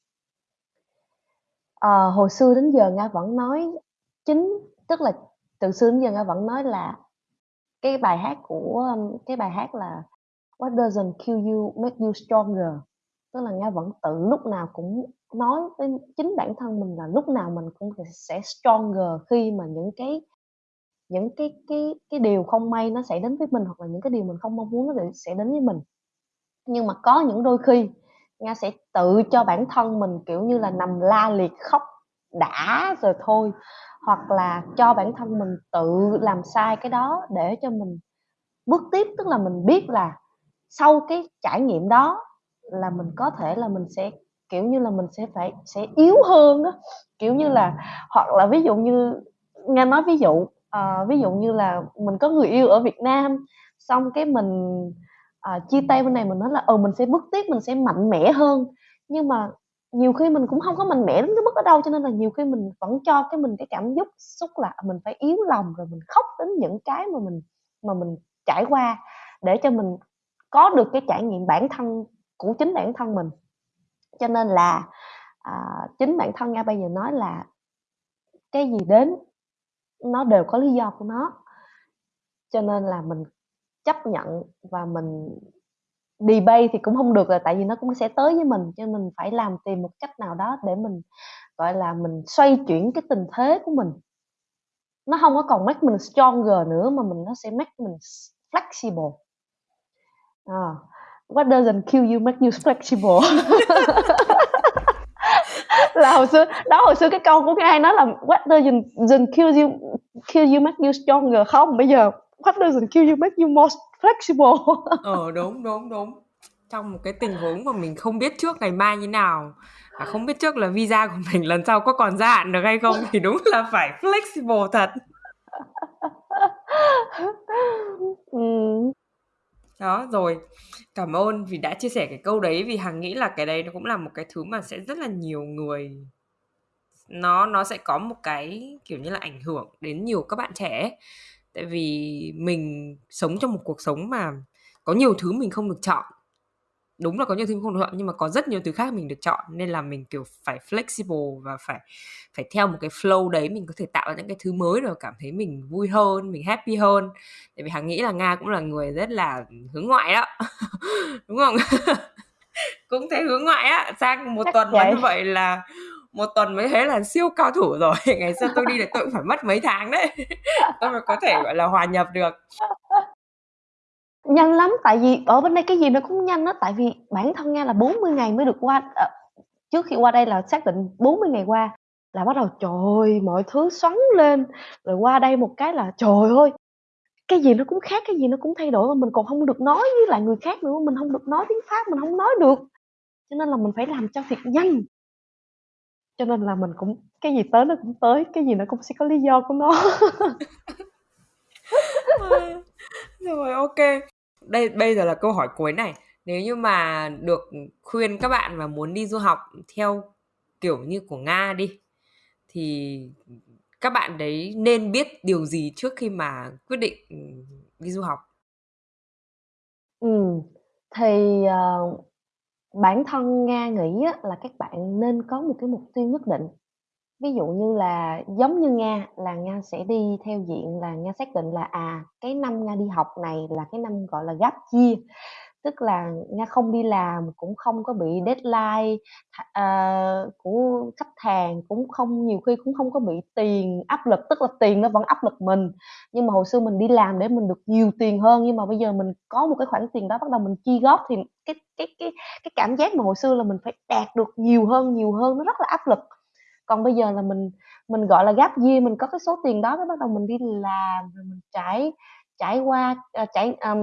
Ờ, hồi xưa đến giờ Nga vẫn nói chính tức là từ xưa đến giờ Nga vẫn nói là cái bài hát của, cái bài hát là "What doesn't kill you make you stronger." Tức là Nga vẫn tự lúc nào cũng nói với chính bản thân mình là lúc nào mình cũng sẽ stronger khi mà những cái những cái cái cái điều không may nó xảy đến với mình, hoặc là những cái điều mình không mong muốn nó sẽ đến với mình. Nhưng mà có những đôi khi Nga sẽ tự cho bản thân mình, kiểu như là, nằm la liệt khóc đã rồi thôi, hoặc là cho bản thân mình tự làm sai cái đó để cho mình bước tiếp. Tức là mình biết là sau cái trải nghiệm đó là mình có thể là mình sẽ, kiểu như là, mình sẽ phải sẽ yếu hơn đó Kiểu như là, hoặc là ví dụ như nghe nói ví dụ, uh, ví dụ như là mình có người yêu ở Việt Nam, xong cái mình, uh, chia tay bên này mình nói là, ừ, mình sẽ bước tiếp, mình sẽ mạnh mẽ hơn. Nhưng mà nhiều khi mình cũng hông có mạnh mẽ đến cái mức đó đâu, cho nên là nhiều khi mình vẫn cho cái mình cái cảm xúc xúc là mình phải yếu lòng, rồi mình khóc đến những cái mà mình mà mình trải qua để cho mình có được cái trải nghiệm bản thân của chính bản thân mình. cho nên là à, chính bản thân nga bây giờ nói là cái gì đến nó đều có lý do của nó cho nên là mình chấp nhận và mình debate thì cũng không được là tại vì nó cũng sẽ tới với mình cho mình phải làm tìm một cách nào đó để mình gọi là mình xoay chuyển cái tình thế của mình. Nó không có còn make mình stronger nữa mà mình nó sẽ make mình flexible. À, what doesn't kill you make you flexible? Là hồi xưa đó hồi xưa cái câu của ai nói là what doesn't, doesn't kill you kill you make you stronger không? Bây giờ what doesn't kill you make you more flexible. Ờ đúng đúng đúng. Trong một cái tình huống mà mình không biết trước ngày mai như nào và không biết trước là visa của mình lần sau có còn gia hạn được hay không thì đúng là phải flexible thật. Ừ. đó rồi. Cảm ơn vì đã chia sẻ cái câu đấy vì hằng nghĩ là cái đấy nó cũng là một cái thứ mà sẽ rất là nhiều người nó nó sẽ có một cái kiểu như là ảnh hưởng đến nhiều các bạn trẻ tại vì mình sống trong một cuộc sống mà có nhiều thứ mình không được chọn. Đúng là có nhiều thứ mình không được chọn nhưng mà có rất nhiều thứ khác mình được chọn nên là mình kiểu phải flexible và phải phải theo một cái flow đấy mình có thể tạo ra những cái thứ mới rồi cảm thấy mình vui hơn mình happy hơn. Tại vì hằng nghĩ là nga cũng là người rất là hướng ngoại đó. Đúng không? Cũng thấy hướng ngoại á sang một Chắc tuần mà như vậy là một tuần mới thấy là siêu cao thủ rồi. Ngày xưa tôi đi là tôi cũng phải mất mấy tháng đấy. Tôi mới có thể gọi là hòa nhập được. Nhanh lắm tại vì ở bên đây cái gì nó cũng nhanh đó tại vì bản thân nghe là 40 ngày mới được qua à, trước khi qua đây là xác định 40 ngày qua là bắt đầu trời mọi thứ xoắn lên. Rồi qua đây một cái là trời ơi cái gì nó cũng khác cái gì nó cũng thay đổi mà mình còn không được nói với lại người khác nữa. Mình không được nói tiếng pháp mình không nói được. Cho nên là mình phải làm cho thiệt nhanh cho nên là mình cũng cái gì tới nó cũng tới cái gì nó cũng sẽ có lý do của nó. Rồi ok. Đây bây giờ là câu hỏi cuối này. Nếu như mà được khuyên các bạn mà muốn đi du học theo kiểu như của nga đi thì các bạn đấy nên biết điều gì trước khi mà quyết định đi du học? Ừ thì uh, bản thân nga nghĩ á, là các bạn nên có một cái mục tiêu nhất định. Ví dụ như là giống như nga là nga sẽ đi theo diện là nga xác định là à cái năm nga đi học này là cái năm gọi là gap year tức là nga không đi làm cũng không có bị deadline uh, của khách hàng cũng không nhiều khi cũng không có bị tiền áp lực tức là tiền nó vẫn áp lực mình. Nhưng mà hồi xưa mình đi làm để mình được nhiều tiền hơn nhưng mà bây giờ mình có một cái khoản tiền đó bắt đầu mình chi góp thì cái cái cái cái cảm giác mà hồi xưa là mình phải đạt được nhiều hơn nhiều hơn nó rất là áp lực. Còn bây giờ là mình mình gọi là gap year mình có cái số tiền đó cái bắt đầu mình đi làm rồi mình trải trải qua ờ, trải um,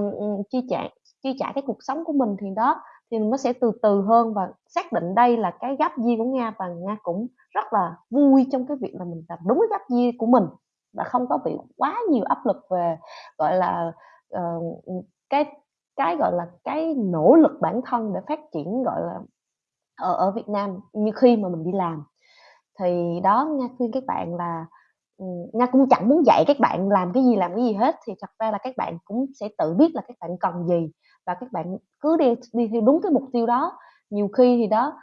chi trả chi trả cái cuộc sống của mình thì đó thì nó sẽ từ từ hơn và xác định đây là cái gap year của nga và nga cũng rất là vui trong cái việc là mình làm đúng cái gap year của mình và không có bị quá nhiều áp lực về gọi là uh, cái cái gọi là cái nỗ lực bản thân để phát triển gọi là ở ở Việt Nam như khi mà mình đi làm. Thì đó nga khuyên các bạn là ừ, nga cũng chẳng muốn dạy các bạn làm cái gì làm cái gì hết thì thật ra là các bạn cũng sẽ tự biết là các bạn cần gì và các bạn cứ đi đi theo đúng cái mục tiêu đó. Nhiều khi thì đó,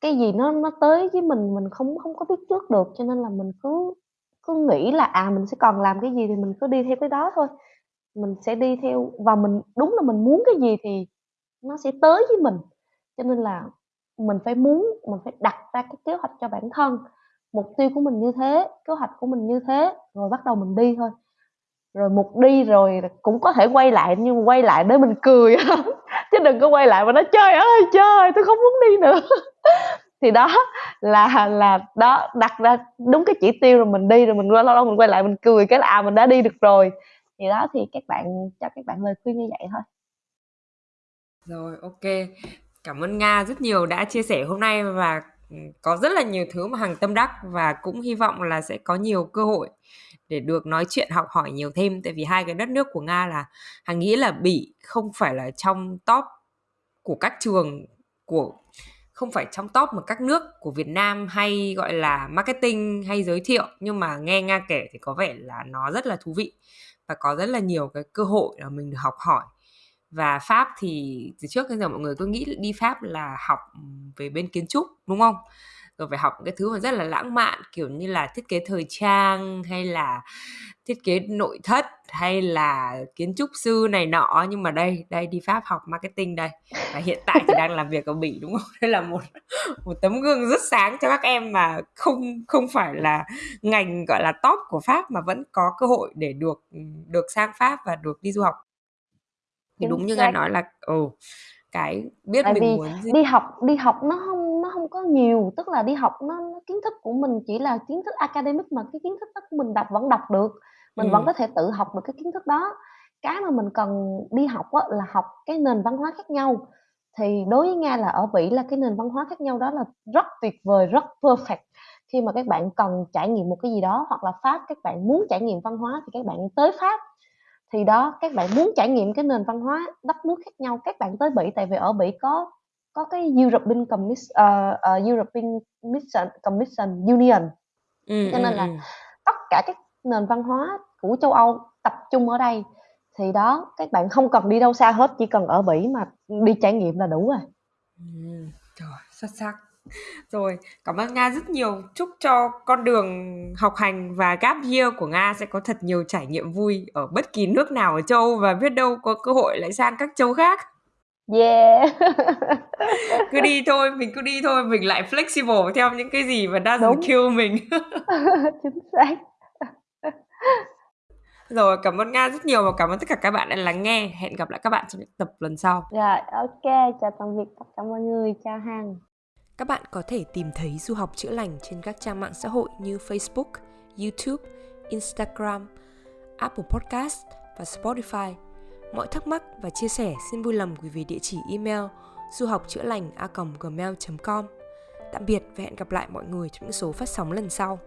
cái gì nó nó tới với mình mình không không có biết trước được. Cho nên là mình cứ cứ nghĩ là à mình sẽ còn làm cái gì thì mình cứ đi theo cái đó thôi. Mình sẽ đi theo, và mình, đúng là mình muốn cái gì thì nó sẽ tới với mình. Cho nên là mình phải muốn, mình phải đặt ra cái kế hoạch cho bản thân. Mục tiêu của mình như thế, kế hoạch của mình như thế, rồi bắt đầu mình đi thôi rồi mục đi rồi cũng có thể quay lại, nhưng mà quay lại để mình cười. Chứ đừng có quay lại mà nói, trời ơi, trời, tôi không muốn đi nữa. Thì đó là là đó, đặt ra đúng cái chỉ tiêu rồi mình đi, rồi mình lâu lâu mình quay lại mình cười cái là à mình đã đi được rồi. Thì đó, thì các bạn, cho các bạn lời khuyên như vậy thôi. Rồi, ok. Cảm ơn nga rất nhiều đã chia sẻ hôm nay và có rất là nhiều thứ mà hằng tâm đắc và cũng hy vọng là sẽ có nhiều cơ hội để được nói chuyện, học hỏi nhiều thêm. Tại vì hai cái đất nước của nga là hằng nghĩ là bỉ không phải là trong top của các trường, của, không phải trong top mà các nước của Việt Nam hay gọi là marketing hay giới thiệu. Nhưng mà nghe Nga kể thì có vẻ là nó rất là thú vị và có rất là nhiều cái cơ hội là mình được học hỏi và Pháp thì từ trước đến giờ mọi người cứ nghĩ đi Pháp là học ừ, về bên kiến trúc, đúng không? Rồi phải học cái thứ mà rất là lãng mạn, kiểu như là thiết kế thời trang, hay là thiết kế nội thất, hay là kiến trúc sư này nọ nhưng mà đây đây, đi Pháp học marketing đây và hiện tại thì đang làm việc ở Bỉ, đúng không? Đây là một một tấm gương rất sáng cho các em mà không không phải là ngành, gọi là top của Pháp mà vẫn có cơ hội để được ừ, được sang Pháp và được đi du học thì đúng như nga nói là ừ cái biết Tại mình vì muốn gì đi học đi học nó không nó không có nhiều, tức là đi học nó nó kiến thức của mình chỉ là kiến thức academic mà cái kiến thức đó của mình đọc vẫn đọc được, mình vẫn ừ có thể tự học được cái kiến thức đó. Cái mà mình cần đi học á, là học cái nền văn hóa khác nhau. Thì đối với Nga là ở Bỉ là cái nền văn hóa khác nhau đó là rất tuyệt vời, rất perfect. Khi mà các bạn cần trải nghiệm một cái gì đó hoặc là Pháp các bạn muốn trải nghiệm văn hóa thì các bạn tới Pháp thì đó các bạn muốn trải nghiệm cái nền văn hóa đất nước khác nhau các bạn tới Bỉ tại vì ở Bỉ có có cái European Commission, uh, uh, European Commission, Commission Union. Ừ cho ừ nên là ừ. tất cả các nền văn hóa của châu Âu tập trung ở đây. Thì đó các bạn không cần đi đâu xa hết chỉ cần ở Bỉ mà đi trải nghiệm là đủ rồi. Ừ. Trời, xuất sắc rồi cảm ơn nga rất nhiều. Chúc cho con đường học hành và gap year của nga sẽ có thật nhiều trải nghiệm vui ở bất kỳ nước nào ở châu Âu và biết đâu có cơ hội lại sang các châu khác. Yeah. Cứ đi thôi mình cứ đi thôi mình lại flexible theo những cái gì mà doesn't đúng. kill mình. Chính xác. Rồi cảm ơn nga rất nhiều và cảm ơn tất cả các bạn đã lắng nghe. Hẹn gặp lại các bạn trong những tập lần sau. Rồi ok. Chào tạm biệt tất cả mọi người. Chào hằng các bạn có thể tìm thấy du học chữa lành trên các trang mạng xã hội như Facebook, YouTube, Instagram, Apple Podcast và Spotify. Mọi thắc mắc và chia sẻ xin vui lòng gửi về địa chỉ email du học chữa lành a gmail.com. Tạm biệt và hẹn gặp lại mọi người trong những số phát sóng lần sau.